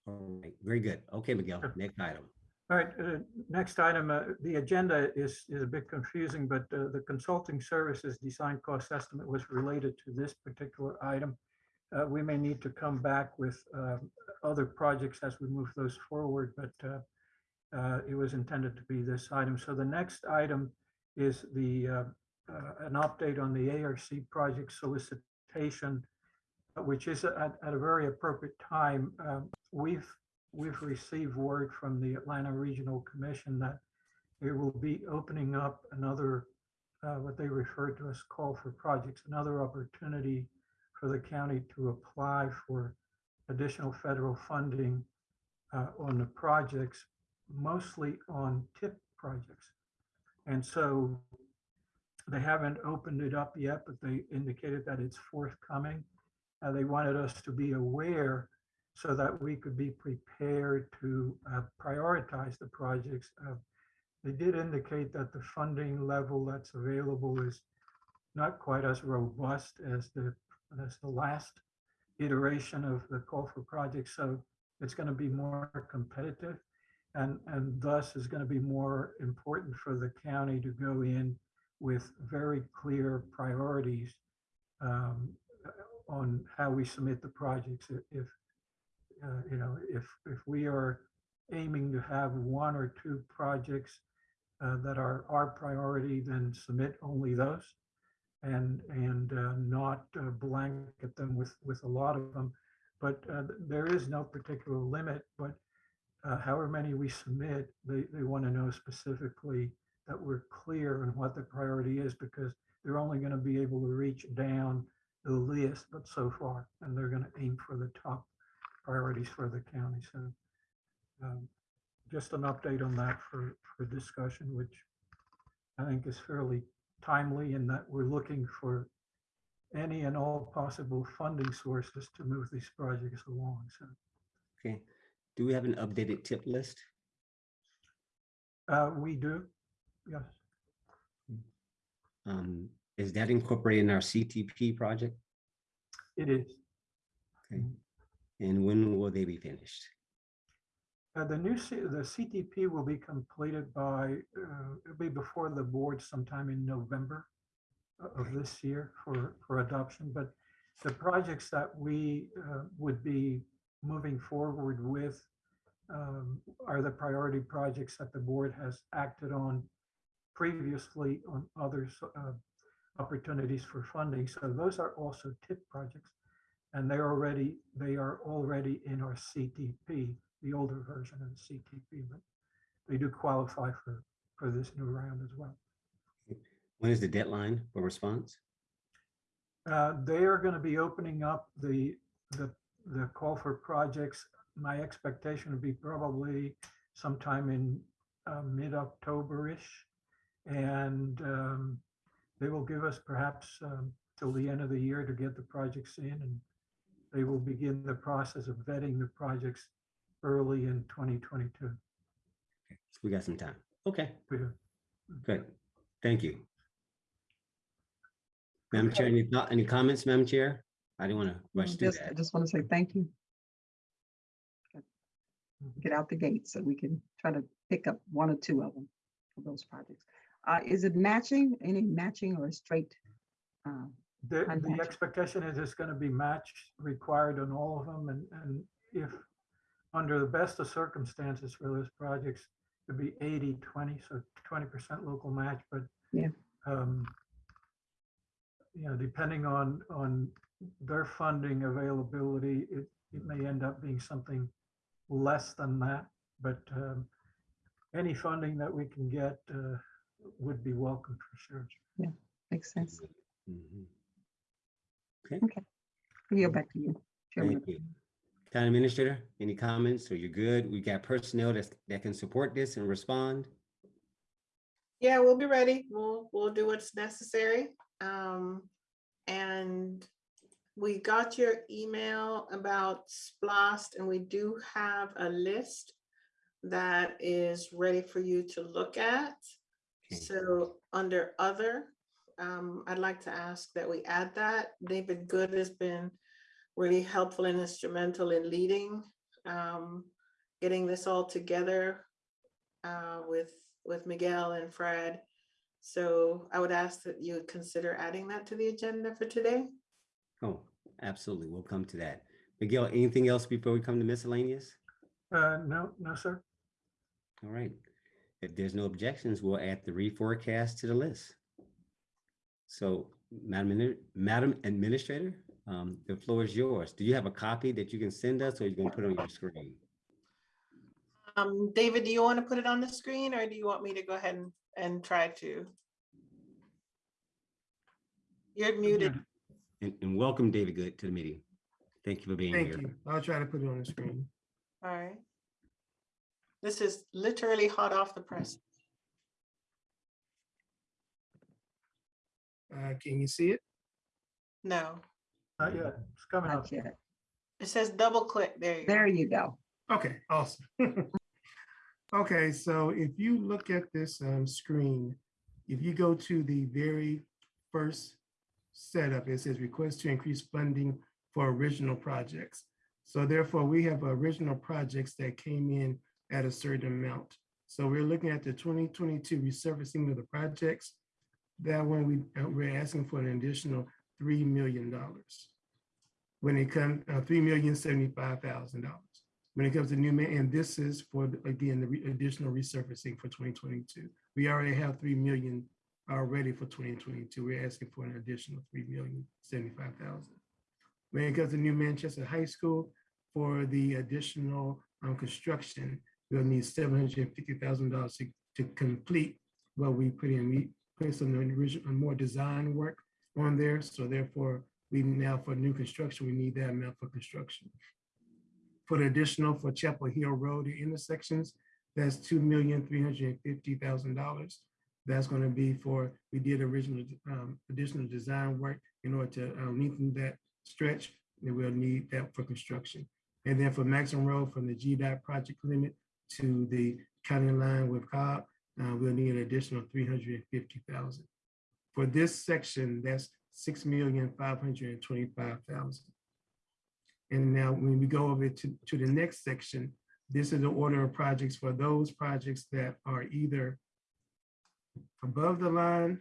Speaker 1: All right, very good. Okay, Miguel,
Speaker 3: Sure.
Speaker 1: next item.
Speaker 3: All right, uh, next item, uh, the agenda is, is a bit confusing, but uh, the consulting services design cost estimate was related to this particular item. Uh, We may need to come back with um, other projects as we move those forward, but uh, uh, it was intended to be this item. So the next item is the, uh, uh, an update on the ARC project solicitation, uh, which is at, at a very appropriate time. Um, We've we've received word from the Atlanta Regional Commission that they will be opening up another, uh, what they refer to as call for projects, another opportunity for the county to apply for additional federal funding uh, on the projects, mostly on tip projects. And so they haven't opened it up yet, but they indicated that it's forthcoming. Uh, They wanted us to be aware so that we could be prepared to uh, prioritize the projects. Uh, They did indicate that the funding level that's available is not quite as robust as the, as the last iteration of the call for projects. So it's going to be more competitive and, and thus is going to be more important for the county to go in with very clear priorities um, on how we submit the projects. If, uh, you know, if, if we are aiming to have one or two projects uh, that are our priority, then submit only those and, and uh, not uh, blanket them with, with a lot of them. But uh, there is no particular limit, but uh, however many we submit, they, they want to know specifically that we're clear on what the priority is because they're only going to be able to reach down the list, but so far, and they're going to aim for the top priorities for the county. So um, just an update on that for, for discussion, which I think is fairly timely in that we're looking for any and all possible funding sources to move these projects along. So
Speaker 1: Okay. Do we have an updated tip list?
Speaker 3: uh, we do, yes.
Speaker 1: Um, is that incorporated in our CTP project?
Speaker 3: It is.
Speaker 1: Okay. And when will they be finished?
Speaker 3: Uh, the new, C- the CTP will be completed by, uh, it'll be before the board sometime in November of this year for, for adoption, but the projects that we uh, would be moving forward with um, are the priority projects that the board has acted on previously on other uh, opportunities for funding. So those are also TIP projects. And they're already, they are already in our CTP, the older version of the CTP, but they do qualify for, for this new round as well.
Speaker 1: When is the deadline for response?
Speaker 3: Uh, They are going to be opening up the, the, the call for projects. My expectation would be probably sometime in uh, mid-October-ish. And um, they will give us perhaps um, till the end of the year to get the projects in and they will begin the process of vetting the projects early in 2022.
Speaker 1: So We got some time. Okay,
Speaker 3: We
Speaker 1: good. Thank you. Madam Chair, any thought, any comments, Madam Chair? I didn't want to rush through
Speaker 2: Just, I
Speaker 1: that.
Speaker 2: just want to say thank you. Get out the gate so we can try to pick up one or two of them for those projects. Uh, is it matching, any matching or straight? uh,
Speaker 3: The, the
Speaker 2: Unmatched.
Speaker 3: expectation is it's gonna be matched required on all of them and, and if under the best of circumstances for those projects, it'd be 80, 20, so twenty percent local match, but
Speaker 2: Yeah.
Speaker 3: um, you know, depending on, on their funding availability, it, it may end up being something less than that, but um, any funding that we can get uh, would be welcome for sure.
Speaker 2: Yeah, makes sense.
Speaker 1: Mhm.
Speaker 2: We'll yield back to you. Chairman.
Speaker 1: Thank you. Town Administrator, any comments? So you're good? We got personnel that's, that can support this and respond?
Speaker 7: Yeah, we'll be ready. We'll, we'll do what's necessary. Um, and we got your email about SPLOST and we do have a list that is ready for you to look at.
Speaker 1: Okay.
Speaker 7: So under other, um, I'd like to ask that we add that. David Good has been really helpful and instrumental in leading, um, getting this all together uh, with, with Miguel and Fred. So I would ask that you would consider adding that to the agenda for today.
Speaker 1: Oh, absolutely. We'll come to that. Miguel, anything else before we come to miscellaneous?
Speaker 3: Uh, no, no, sir.
Speaker 1: All right. If there's no objections, we'll add the reforecast to the list. So Madam, Madam Administrator, um, the floor is yours. Do you have a copy that you can send us or you can put on your screen?
Speaker 7: Um, David, do you want to put it on the screen or do you want me to go ahead and, and try to? You're muted.
Speaker 1: And, and welcome David Good to the meeting. Thank you for being
Speaker 8: Thank
Speaker 1: here.
Speaker 8: you. I'll try to put it on the screen.
Speaker 7: All right. This is literally hot off the press.
Speaker 8: Uh, can you see it?
Speaker 7: No,
Speaker 3: Not yet. It's coming up.
Speaker 2: Yet.
Speaker 7: it says double click. There you go.
Speaker 2: There you go.
Speaker 8: Okay, awesome. [LAUGHS] Okay, so if you look at this um, screen, if you go to the very first setup, it says request to increase funding for original projects. So therefore, we have original projects that came in at a certain amount. So we're looking at the 2022 resurfacing of the projects. That one, we, uh, we're asking for an additional $3 million. When it comes, uh, $3,075,000 when it comes to new man, and this is for, again, the re- additional resurfacing for 2022. We already have 3 million already for 2022. We're asking for an additional 3,075,000. When it comes to New Manchester High School, for the additional um, construction, we'll need seven hundred and fifty thousand dollars to, to complete what we put in. We put some original, more design work on there, so therefore, we now for new construction, we need that amount for construction. For the additional for Chapel Hill Road intersections, that's two million, three hundred and fifty thousand dollars. That's gonna be for, we did original, um, additional design work in order to uh, lengthen that stretch, and we'll need that for construction. And then for Maxham Road, from the GDOT project limit to the county line with Cobb, uh, we'll need an additional three hundred and fifty thousand. For this section, that's six million, five hundred and now when we go over to, to the next section, this is the order of projects for those projects that are either above the line,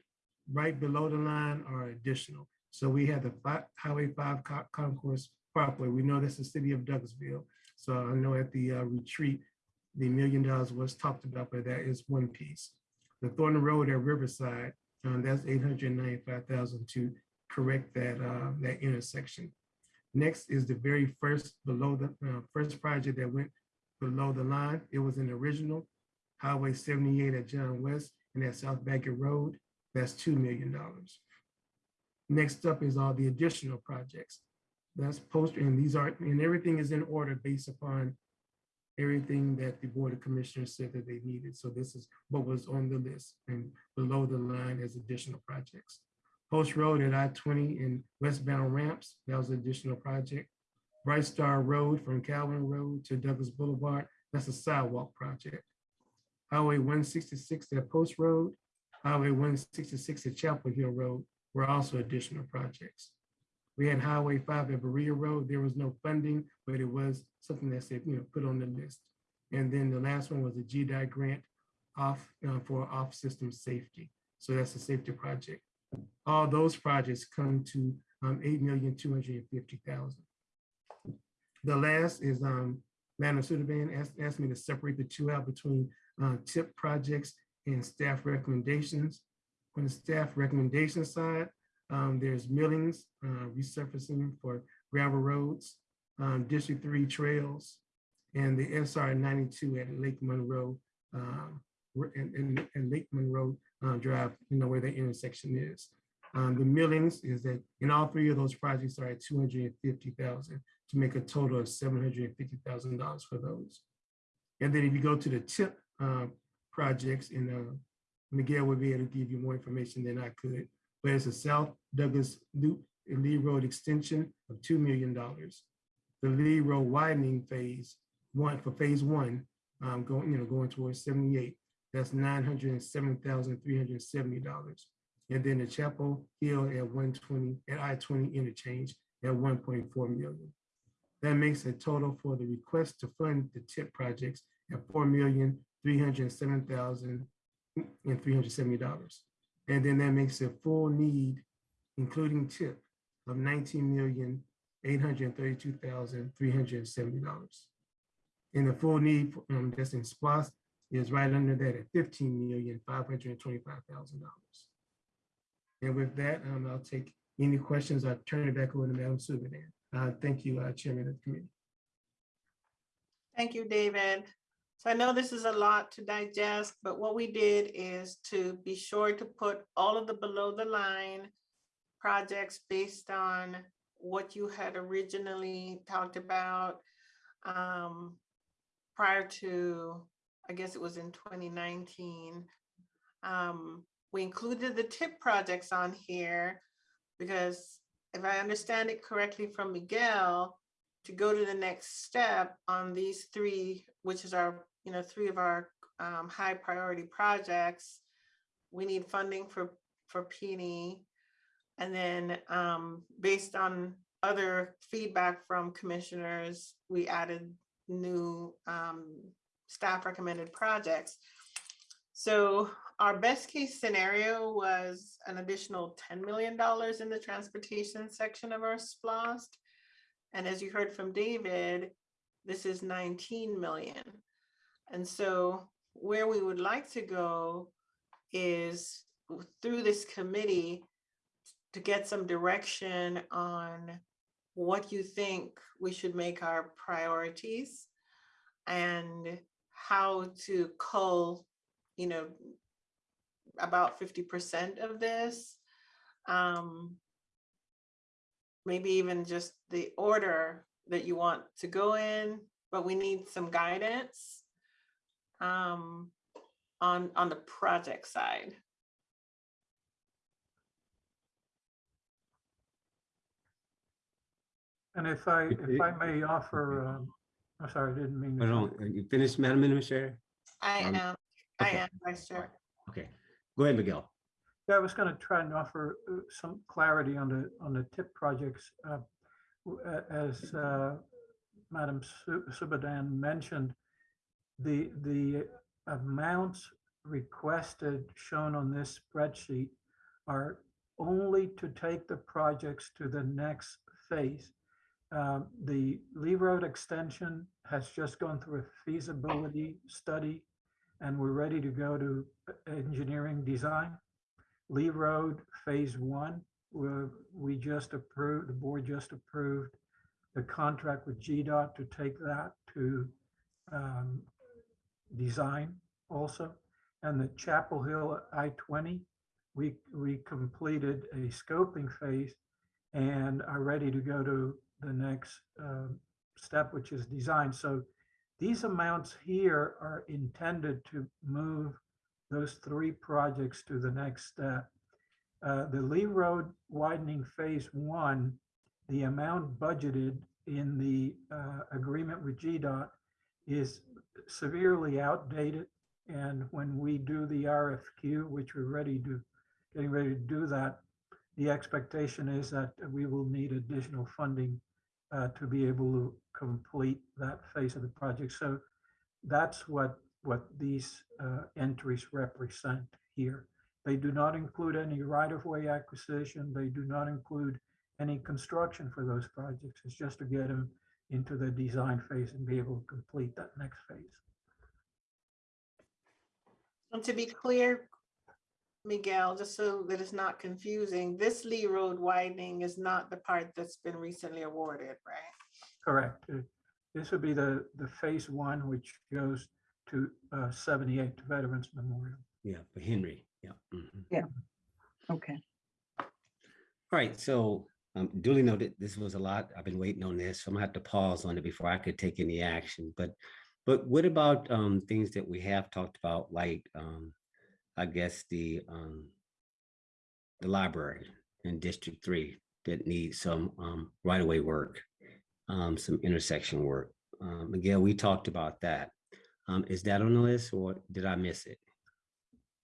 Speaker 8: right below the line, or additional. So we have the fi- Highway five Co- concourse Parkway. We know that's the city of Douglasville. So I know at the uh, retreat, the million dollars was talked about, but that is one piece. The Thornton Road at Riverside, um, that's eight hundred ninety-five thousand to correct that, uh, that intersection. Next is the very first below the, uh, first project that went below the line. It was an original Highway seventy-eight at John West and at South Baggett Road. That's two million dollars. Next up is all the additional projects. That's post, and these are, and everything is in order based upon everything that the Board of Commissioners said that they needed. So this is what was on the list and below the line as additional projects. Post Road at I-20 and westbound ramps, that was an additional project. Bright Star Road from Calvin Road to Douglas Boulevard, that's a sidewalk project. Highway 166 at Post Road, Highway 166 at Chapel Hill Road were also additional projects. We had Highway 5 at Berea Road. There was no funding, but it was something that said, you know, put on the list. And then the last one was a GDI grant off uh, for off-system safety. So that's a safety project. All those projects come to um, eight million, two hundred and fifty thousand. The last is um, Lana Subadan asked, asked me to separate the two out between uh, tip projects and staff recommendations. On the staff recommendation side, um, there's millings, uh, resurfacing for gravel roads, um, District Three trails, and the SR ninety-two at Lake Monroe, um, and, and, and Lake Monroe uh, Drive, you know, where the intersection is. Um, the millings is that in all three of those projects are at two hundred and fifty thousand to make a total of seven hundred and fifty thousand dollars for those. And then if you go to the tip uh, projects, and uh, Miguel will be able to give you more information than I could, it's a South Douglas Loop and Lee Road extension of two million dollars. The Lee Road widening phase one for phase one, um, going, you know, going towards seventy-eight, that's nine hundred and then the Chapel Hill at one twenty, at I twenty interchange at one point four million. That makes a total for the request to fund the tip projects at four million, three hundred and then that makes a full need, including tip, of nineteen million, eight hundred and the full need, um, that's in SPLOST is right under that at fifteen million, five hundred and twenty-five thousand dollars. And with that, um, I'll take any questions. I'll turn it back over to Madam Superintendent. Uh, thank you, uh, Chairman of the committee.
Speaker 7: Thank you, David. So I know this is a lot to digest, but what we did is to be sure to put all of the below the line projects based on what you had originally talked about um, prior to, I guess it was in 2019. Um, we included the tip projects on here because if I understand it correctly from Miguel, to go to the next step on these three, which is our, you know, three of our um, high priority projects, we need funding for, for P&E. And then um, based on other feedback from commissioners, we added new um, staff recommended projects. So our best case scenario was an additional $10 million in the transportation section of our SPLOST. And as you heard from David, this is 19 million. And so where we would like to go is through this committee to get some direction on what you think we should make our priorities and how to cull, you know, about fifty percent of this. Um, maybe even just the order that you want to go in, but we need some guidance um, on, on the project side.
Speaker 3: And if I, if I may offer, um, I'm sorry, I didn't mean. to
Speaker 1: Hold on,
Speaker 3: jump.
Speaker 1: are you finished, Madam Administrator?
Speaker 7: I
Speaker 1: Um,
Speaker 7: am, I
Speaker 1: okay.
Speaker 7: am, Vice Chair.
Speaker 1: Okay, go ahead, Miguel.
Speaker 3: Yeah, I was going to try and offer uh, some clarity on the, on the tip projects. uh, w- a- As uh, Madam Su- Subadan mentioned, the, the amounts requested shown on this spreadsheet are only to take the projects to the next phase. Um, The Lee Road extension has just gone through a feasibility study, and we're ready to go to engineering design. Lee Road Phase One, where we just approved, the board just approved the contract with GDOT to take that to um, design also. And the Chapel Hill I-20, we, we completed a scoping phase and are ready to go to the next um, step, which is design. So these amounts here are intended to move those three projects to the next step. Uh, The Lee Road widening phase one, the amount budgeted in the uh, agreement with GDOT is severely outdated. And when we do the RFQ, which we're ready to, getting ready to do that, the expectation is that we will need additional funding uh, to be able to complete that phase of the project. So that's what, what these uh, entries represent here. They do not include any right-of-way acquisition. They do not include any construction for those projects. It's just to get them into the design phase and be able to complete that next phase.
Speaker 7: And to be clear, Miguel, just so that it's not confusing, this Lee Road widening is not the part that's been recently awarded, right?
Speaker 3: Correct. Uh, This would be the, the phase one, which goes to uh, 78 Veterans Memorial.
Speaker 1: Yeah, for Henry, yeah. mhm.
Speaker 2: Okay,
Speaker 1: All right, so um, duly noted, this was a lot. I've been waiting on this, so I'm gonna have to pause on it before I could take any action. But, but what about um, things that we have talked about, like, um, I guess the um, the library in District Three that needs some um, right-of-way work, um, some intersection work. Um, Miguel, we talked about that. Um, Is that on the list or did I miss it?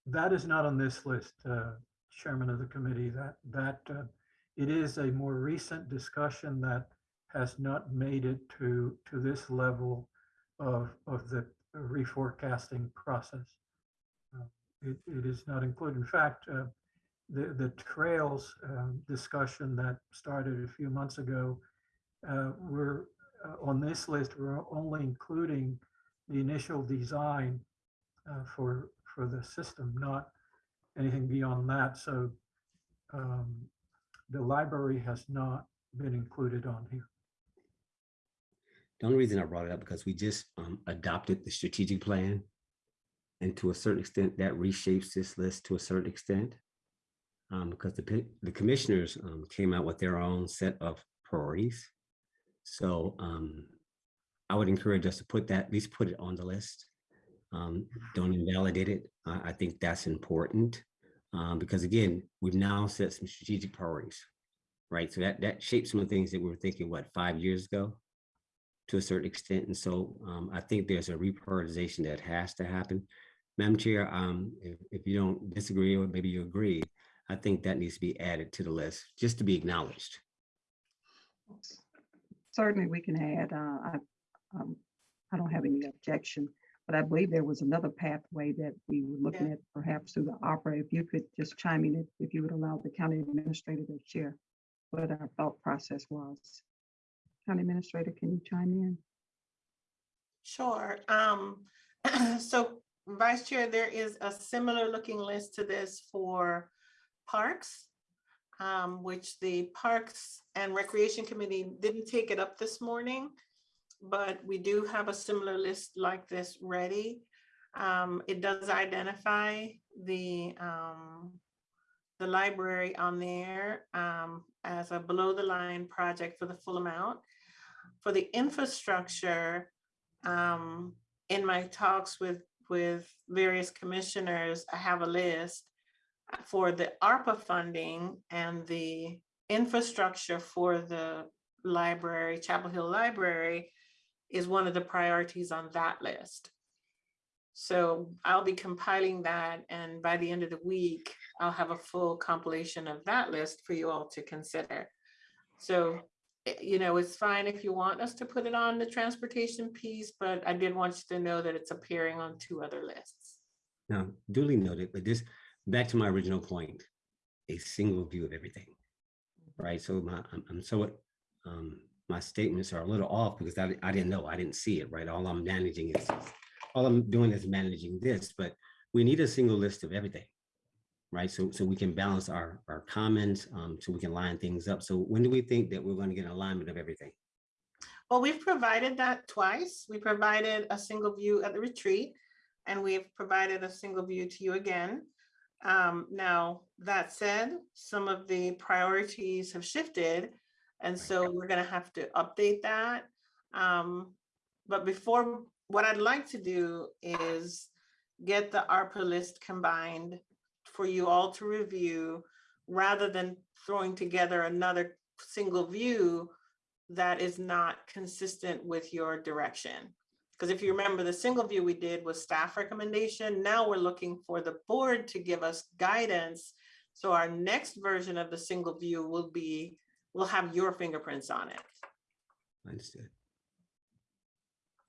Speaker 3: That is not on this list, uh, Chairman of the committee, that, that, uh, it is a more recent discussion that has not made it to, to this level of, of the reforecasting process. Uh, It, it is not included. In fact, uh, the, the trails um, discussion that started a few months ago, uh, we're, uh, on this list, we're only including the initial design uh, for, for the system, not anything beyond that. So um, the library has not been included on here.
Speaker 1: The only reason I brought it up because we just um, adopted the strategic plan. And to a certain extent, that reshapes this list to a certain extent. Um, because the, the commissioners um, came out with their own set of priorities. So um, I would encourage us to put that, at least put it on the list. Um, don't invalidate it. I, I think that's important. Um, because again, we've now set some strategic priorities, right? So that, that shapes some of the things that we were thinking, what, five years ago? to a certain extent. And so um, I think there's a reprioritization that has to happen. Madam Chair, um, if, if you don't disagree or maybe you agree, I think that needs to be added to the list, just to be acknowledged.
Speaker 2: certainly we can add, uh, I, um, I don't have any objection, but I believe there was another pathway that we were looking at perhaps through the ARPA. If you could just chime in, if- if you would allow the county administrator to share what our thought process was. County administrator, can you chime in?
Speaker 7: Sure. Um, [CLEARS THROAT] so Vice Chair, there is a similar looking list to this for parks. Um, which the Parks and Recreation Committee didn't take it up this morning. But we do have a similar list like this ready. Um, it does identify the, um, the library on there, um, as a below the line project for the full amount. For the infrastructure, um, in my talks with, with various commissioners, I have a list for the ARPA funding and the infrastructure for the library, Chapel Hill Library is one of the priorities on that list. So I'll be compiling that and by the end of the week, I'll have a full compilation of that list for you all to consider. So, eh, you know, it's fine if you want us to put it on the transportation piece, but I did want you to know that it's appearing on two other lists.
Speaker 1: Now, duly noted, but this, back to my original point, a single view of everything. Right, so my, I'm, I'm so, um, my statements are a little off because I, I didn't know, I didn't see it, right? All I'm managing is, all I'm doing is managing this, but we need a single list of everything. Right, so, so we can balance our, our comments, um, so we can line things up. So when do we think that we're going to get an alignment of everything?
Speaker 7: Well, we've provided that twice. We provided a single view at the retreat and we've provided a single view to you again. Um, now, that said, some of the priorities have shifted. And so we're gonna have to update that. Um, but before, what I'd like to do is get the ARPA list combined for you all to review rather than throwing together another single view that is not consistent with your direction. Because if you remember, the single view we did was staff recommendation. Now we're looking for the board to give us guidance. So our next version of the single view will be, will have your fingerprints on it.
Speaker 1: Understood.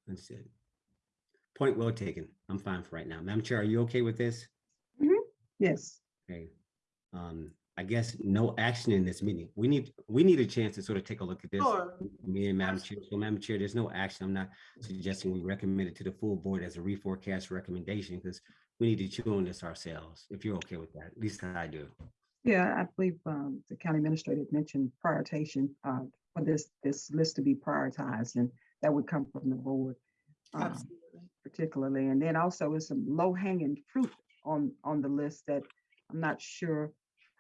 Speaker 1: Understood. Point well taken. I'm fine for right now. Madam Chair, are you okay with this?
Speaker 2: Yes,
Speaker 1: Okay. Um, I guess no action in this meeting. We need, we need a chance to sort of take a look at this.
Speaker 7: Sure.
Speaker 1: Me and Madam Chair, so Madam Chair, there's no action. I'm not suggesting we recommend it to the full board as a reforecast recommendation because we need to chew on this ourselves, if you're okay with that. At least I do.
Speaker 2: Yeah, I believe um, the county administrator mentioned prioritization uh, for this, this list to be prioritized and that would come from the board. um,
Speaker 7: Absolutely.
Speaker 2: particularly, and then also is some low hanging fruit on, on the list that I'm not sure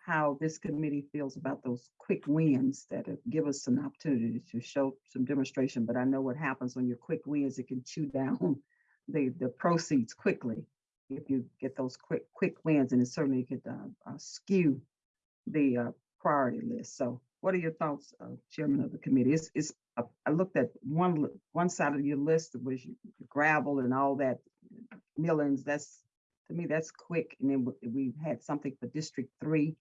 Speaker 2: how this committee feels about those quick wins that give us an opportunity to show some demonstration, but I know what happens when your quick wins, it can chew down [LAUGHS] the, the proceeds quickly. If you get those quick, quick wins, and it certainly could uh, uh, skew the uh, priority list. So what are your thoughts, uh, Chairman of the committee? It's, it's, uh, I looked at one, one side of your list was gravel and all that millings, that's, to me, that's quick. And then we- had something for District Three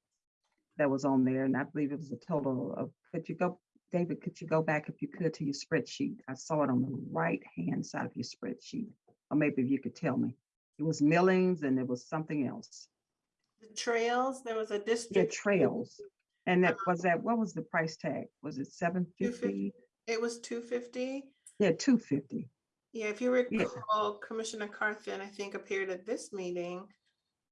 Speaker 2: that was on there, and I believe it was a total of, could you go, David, could you go back if you could to your spreadsheet? I saw it on the right-hand side of your spreadsheet, or maybe if you could tell me. It was millings and it was something else.
Speaker 7: The trails, there was a
Speaker 2: Yeah,
Speaker 7: district.
Speaker 2: trails. And that, was that, what was the price tag? Was it seven fifty?
Speaker 7: It was two fifty.
Speaker 2: Yeah, two fifty.
Speaker 7: Yeah, if you
Speaker 2: Yeah.
Speaker 7: recall, Commissioner Carthen, I think, appeared at this meeting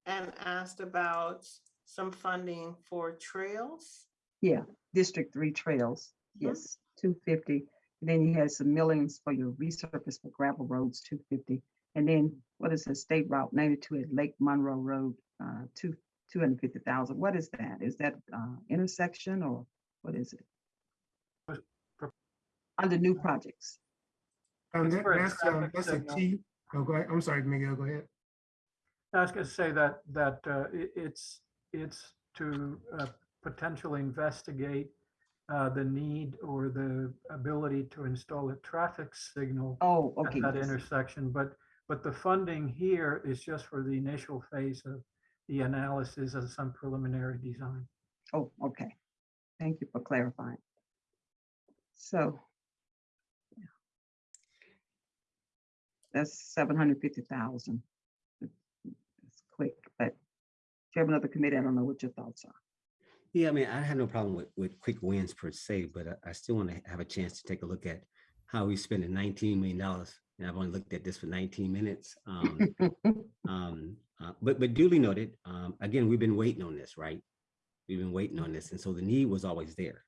Speaker 7: and asked about some funding for trails.
Speaker 2: Yeah, District Three trails,
Speaker 7: Mhm.
Speaker 2: yes, two fifty. Then you had some millings for your resurface for gravel roads, two fifty. And then what is the State Route ninety-two at Lake Monroe Road, uh, two, two hundred fifty thousand? What is that? Is that, uh, intersection or what is it?
Speaker 3: Was pro-
Speaker 2: Under new projects.
Speaker 8: Um, that- that's, um,
Speaker 3: traffic
Speaker 8: that's a
Speaker 3: signal.
Speaker 8: T. Oh, go ahead. I'm sorry, Miguel, go ahead.
Speaker 3: I was gonna say that, that uh, i- it's, it's to uh, potentially investigate uh, the need or the ability to install a traffic signal
Speaker 2: Oh,
Speaker 3: at
Speaker 2: okay.
Speaker 3: that
Speaker 2: yes.
Speaker 3: intersection, but, but the funding here is just for the initial phase of the analysis of some preliminary design.
Speaker 2: Oh, okay. Thank you for clarifying. So. yeah. That's seven hundred fifty thousand. It's quick, but Chairman of the committee, I don't know what your thoughts are.
Speaker 1: Yeah, I mean, I have no problem with, with quick wins per se, but I, I still want to have a chance to take a look at how we spending nineteen million dollars. And I've only looked at this for nineteen minutes. Um, [LAUGHS] um, uh, but, but duly noted, um, again, we've been waiting on this, right? We've been waiting on this. And so the need was always there.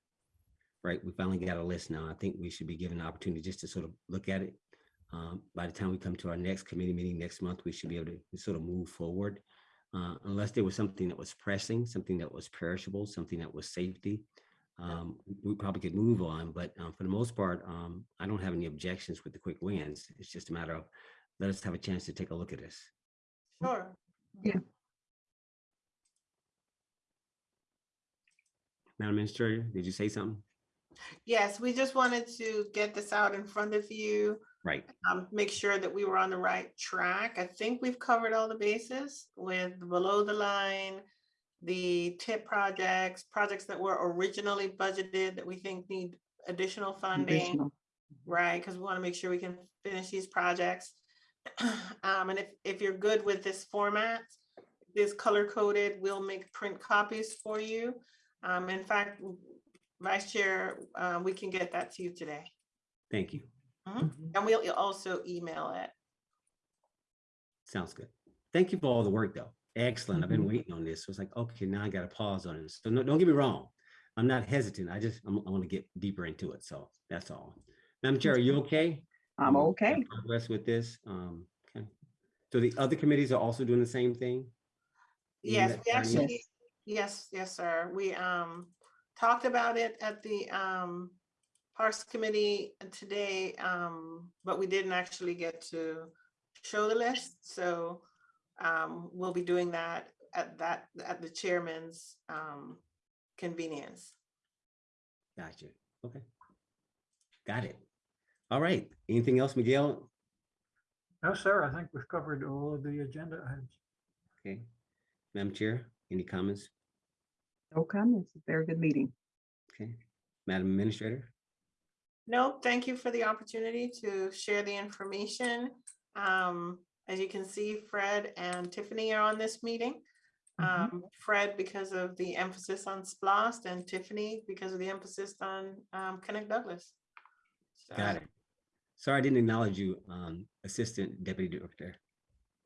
Speaker 1: right? We finally got a list now. I think we should be given an opportunity just to sort of look at it. Um, By the time we come to our next committee meeting next month, we should be able to sort of move forward. Uh, Unless there was something that was pressing, something that was perishable, something that was safety. um, We probably could move on, but um, for the most part, um, I don't have any objections with the quick wins. It's just a matter of, let us have a chance to take a look at this.
Speaker 7: Sure. Yeah.
Speaker 1: Madam Administrator, did you say something?
Speaker 7: Yes, we just wanted to get this out in front of you,
Speaker 1: Right,
Speaker 7: um, make sure that we were on the right track. I think we've covered all the bases with below the line, the tip projects, projects that were originally budgeted that we think need additional funding.
Speaker 2: Additional.
Speaker 7: right? Because we want to make sure we can finish these projects. [CLEARS THROAT] Um, and if, if you're good with this format, this color coded, we'll make print copies for you. Um, in fact, Vice Chair, uh, we can get that to you today.
Speaker 1: thank you.
Speaker 7: Mhm. And we'll also email it.
Speaker 1: Sounds good. Thank you for all the work, though. Excellent. I've been
Speaker 2: Mhm.
Speaker 1: waiting on this. So it's like, okay, now I got to pause on it. So no, don't get me wrong. I'm not hesitant. I just, I'm- I want to get deeper into it. So that's all. Madam Chair, are you okay?
Speaker 2: I'm
Speaker 1: Um,
Speaker 2: okay.
Speaker 1: Progress with this? Um, okay. So the other committees are also doing the same thing?
Speaker 7: Yes, we actually, yes, yes, sir. We um talked about it at the um Parks Committee today, um, but we didn't actually get to show the list, so um we'll be doing that at that, at the chairman's um convenience.
Speaker 1: Gotcha. Okay. Got it. All right. Anything else, Miguel?
Speaker 3: No, sir, I think we've covered all of the agenda items.
Speaker 1: Okay. Madam Chair, any comments?
Speaker 2: No comments. Very good meeting.
Speaker 1: Okay. Madam Administrator?
Speaker 7: No, thank you for the opportunity to share the information. Um, as you can see, Fred and Tiffany are on this meeting.
Speaker 2: Mhm.
Speaker 7: Um, Fred because of the emphasis on SPLOST and Tiffany because of the emphasis on um, Connect Douglas.
Speaker 1: Got it. Sorry, I didn't acknowledge you, um, Assistant Deputy Director.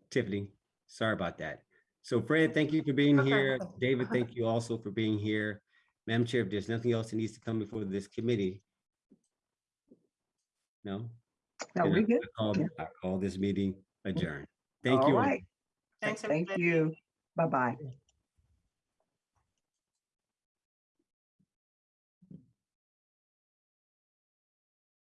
Speaker 1: Tiffany, sorry about that. So Fred, thank you for being
Speaker 7: Okay.
Speaker 1: here. [LAUGHS] David, thank you also for being here. Madam Chair, if there's nothing else that needs to come before this committee. No?
Speaker 2: No,
Speaker 1: then I-
Speaker 2: we good.
Speaker 1: I call-
Speaker 2: Yeah.
Speaker 1: I call this meeting adjourned. Thank
Speaker 2: All
Speaker 1: you. all.
Speaker 2: right.
Speaker 7: Thanks,
Speaker 2: Thank
Speaker 7: everybody.
Speaker 2: you. Bye-bye.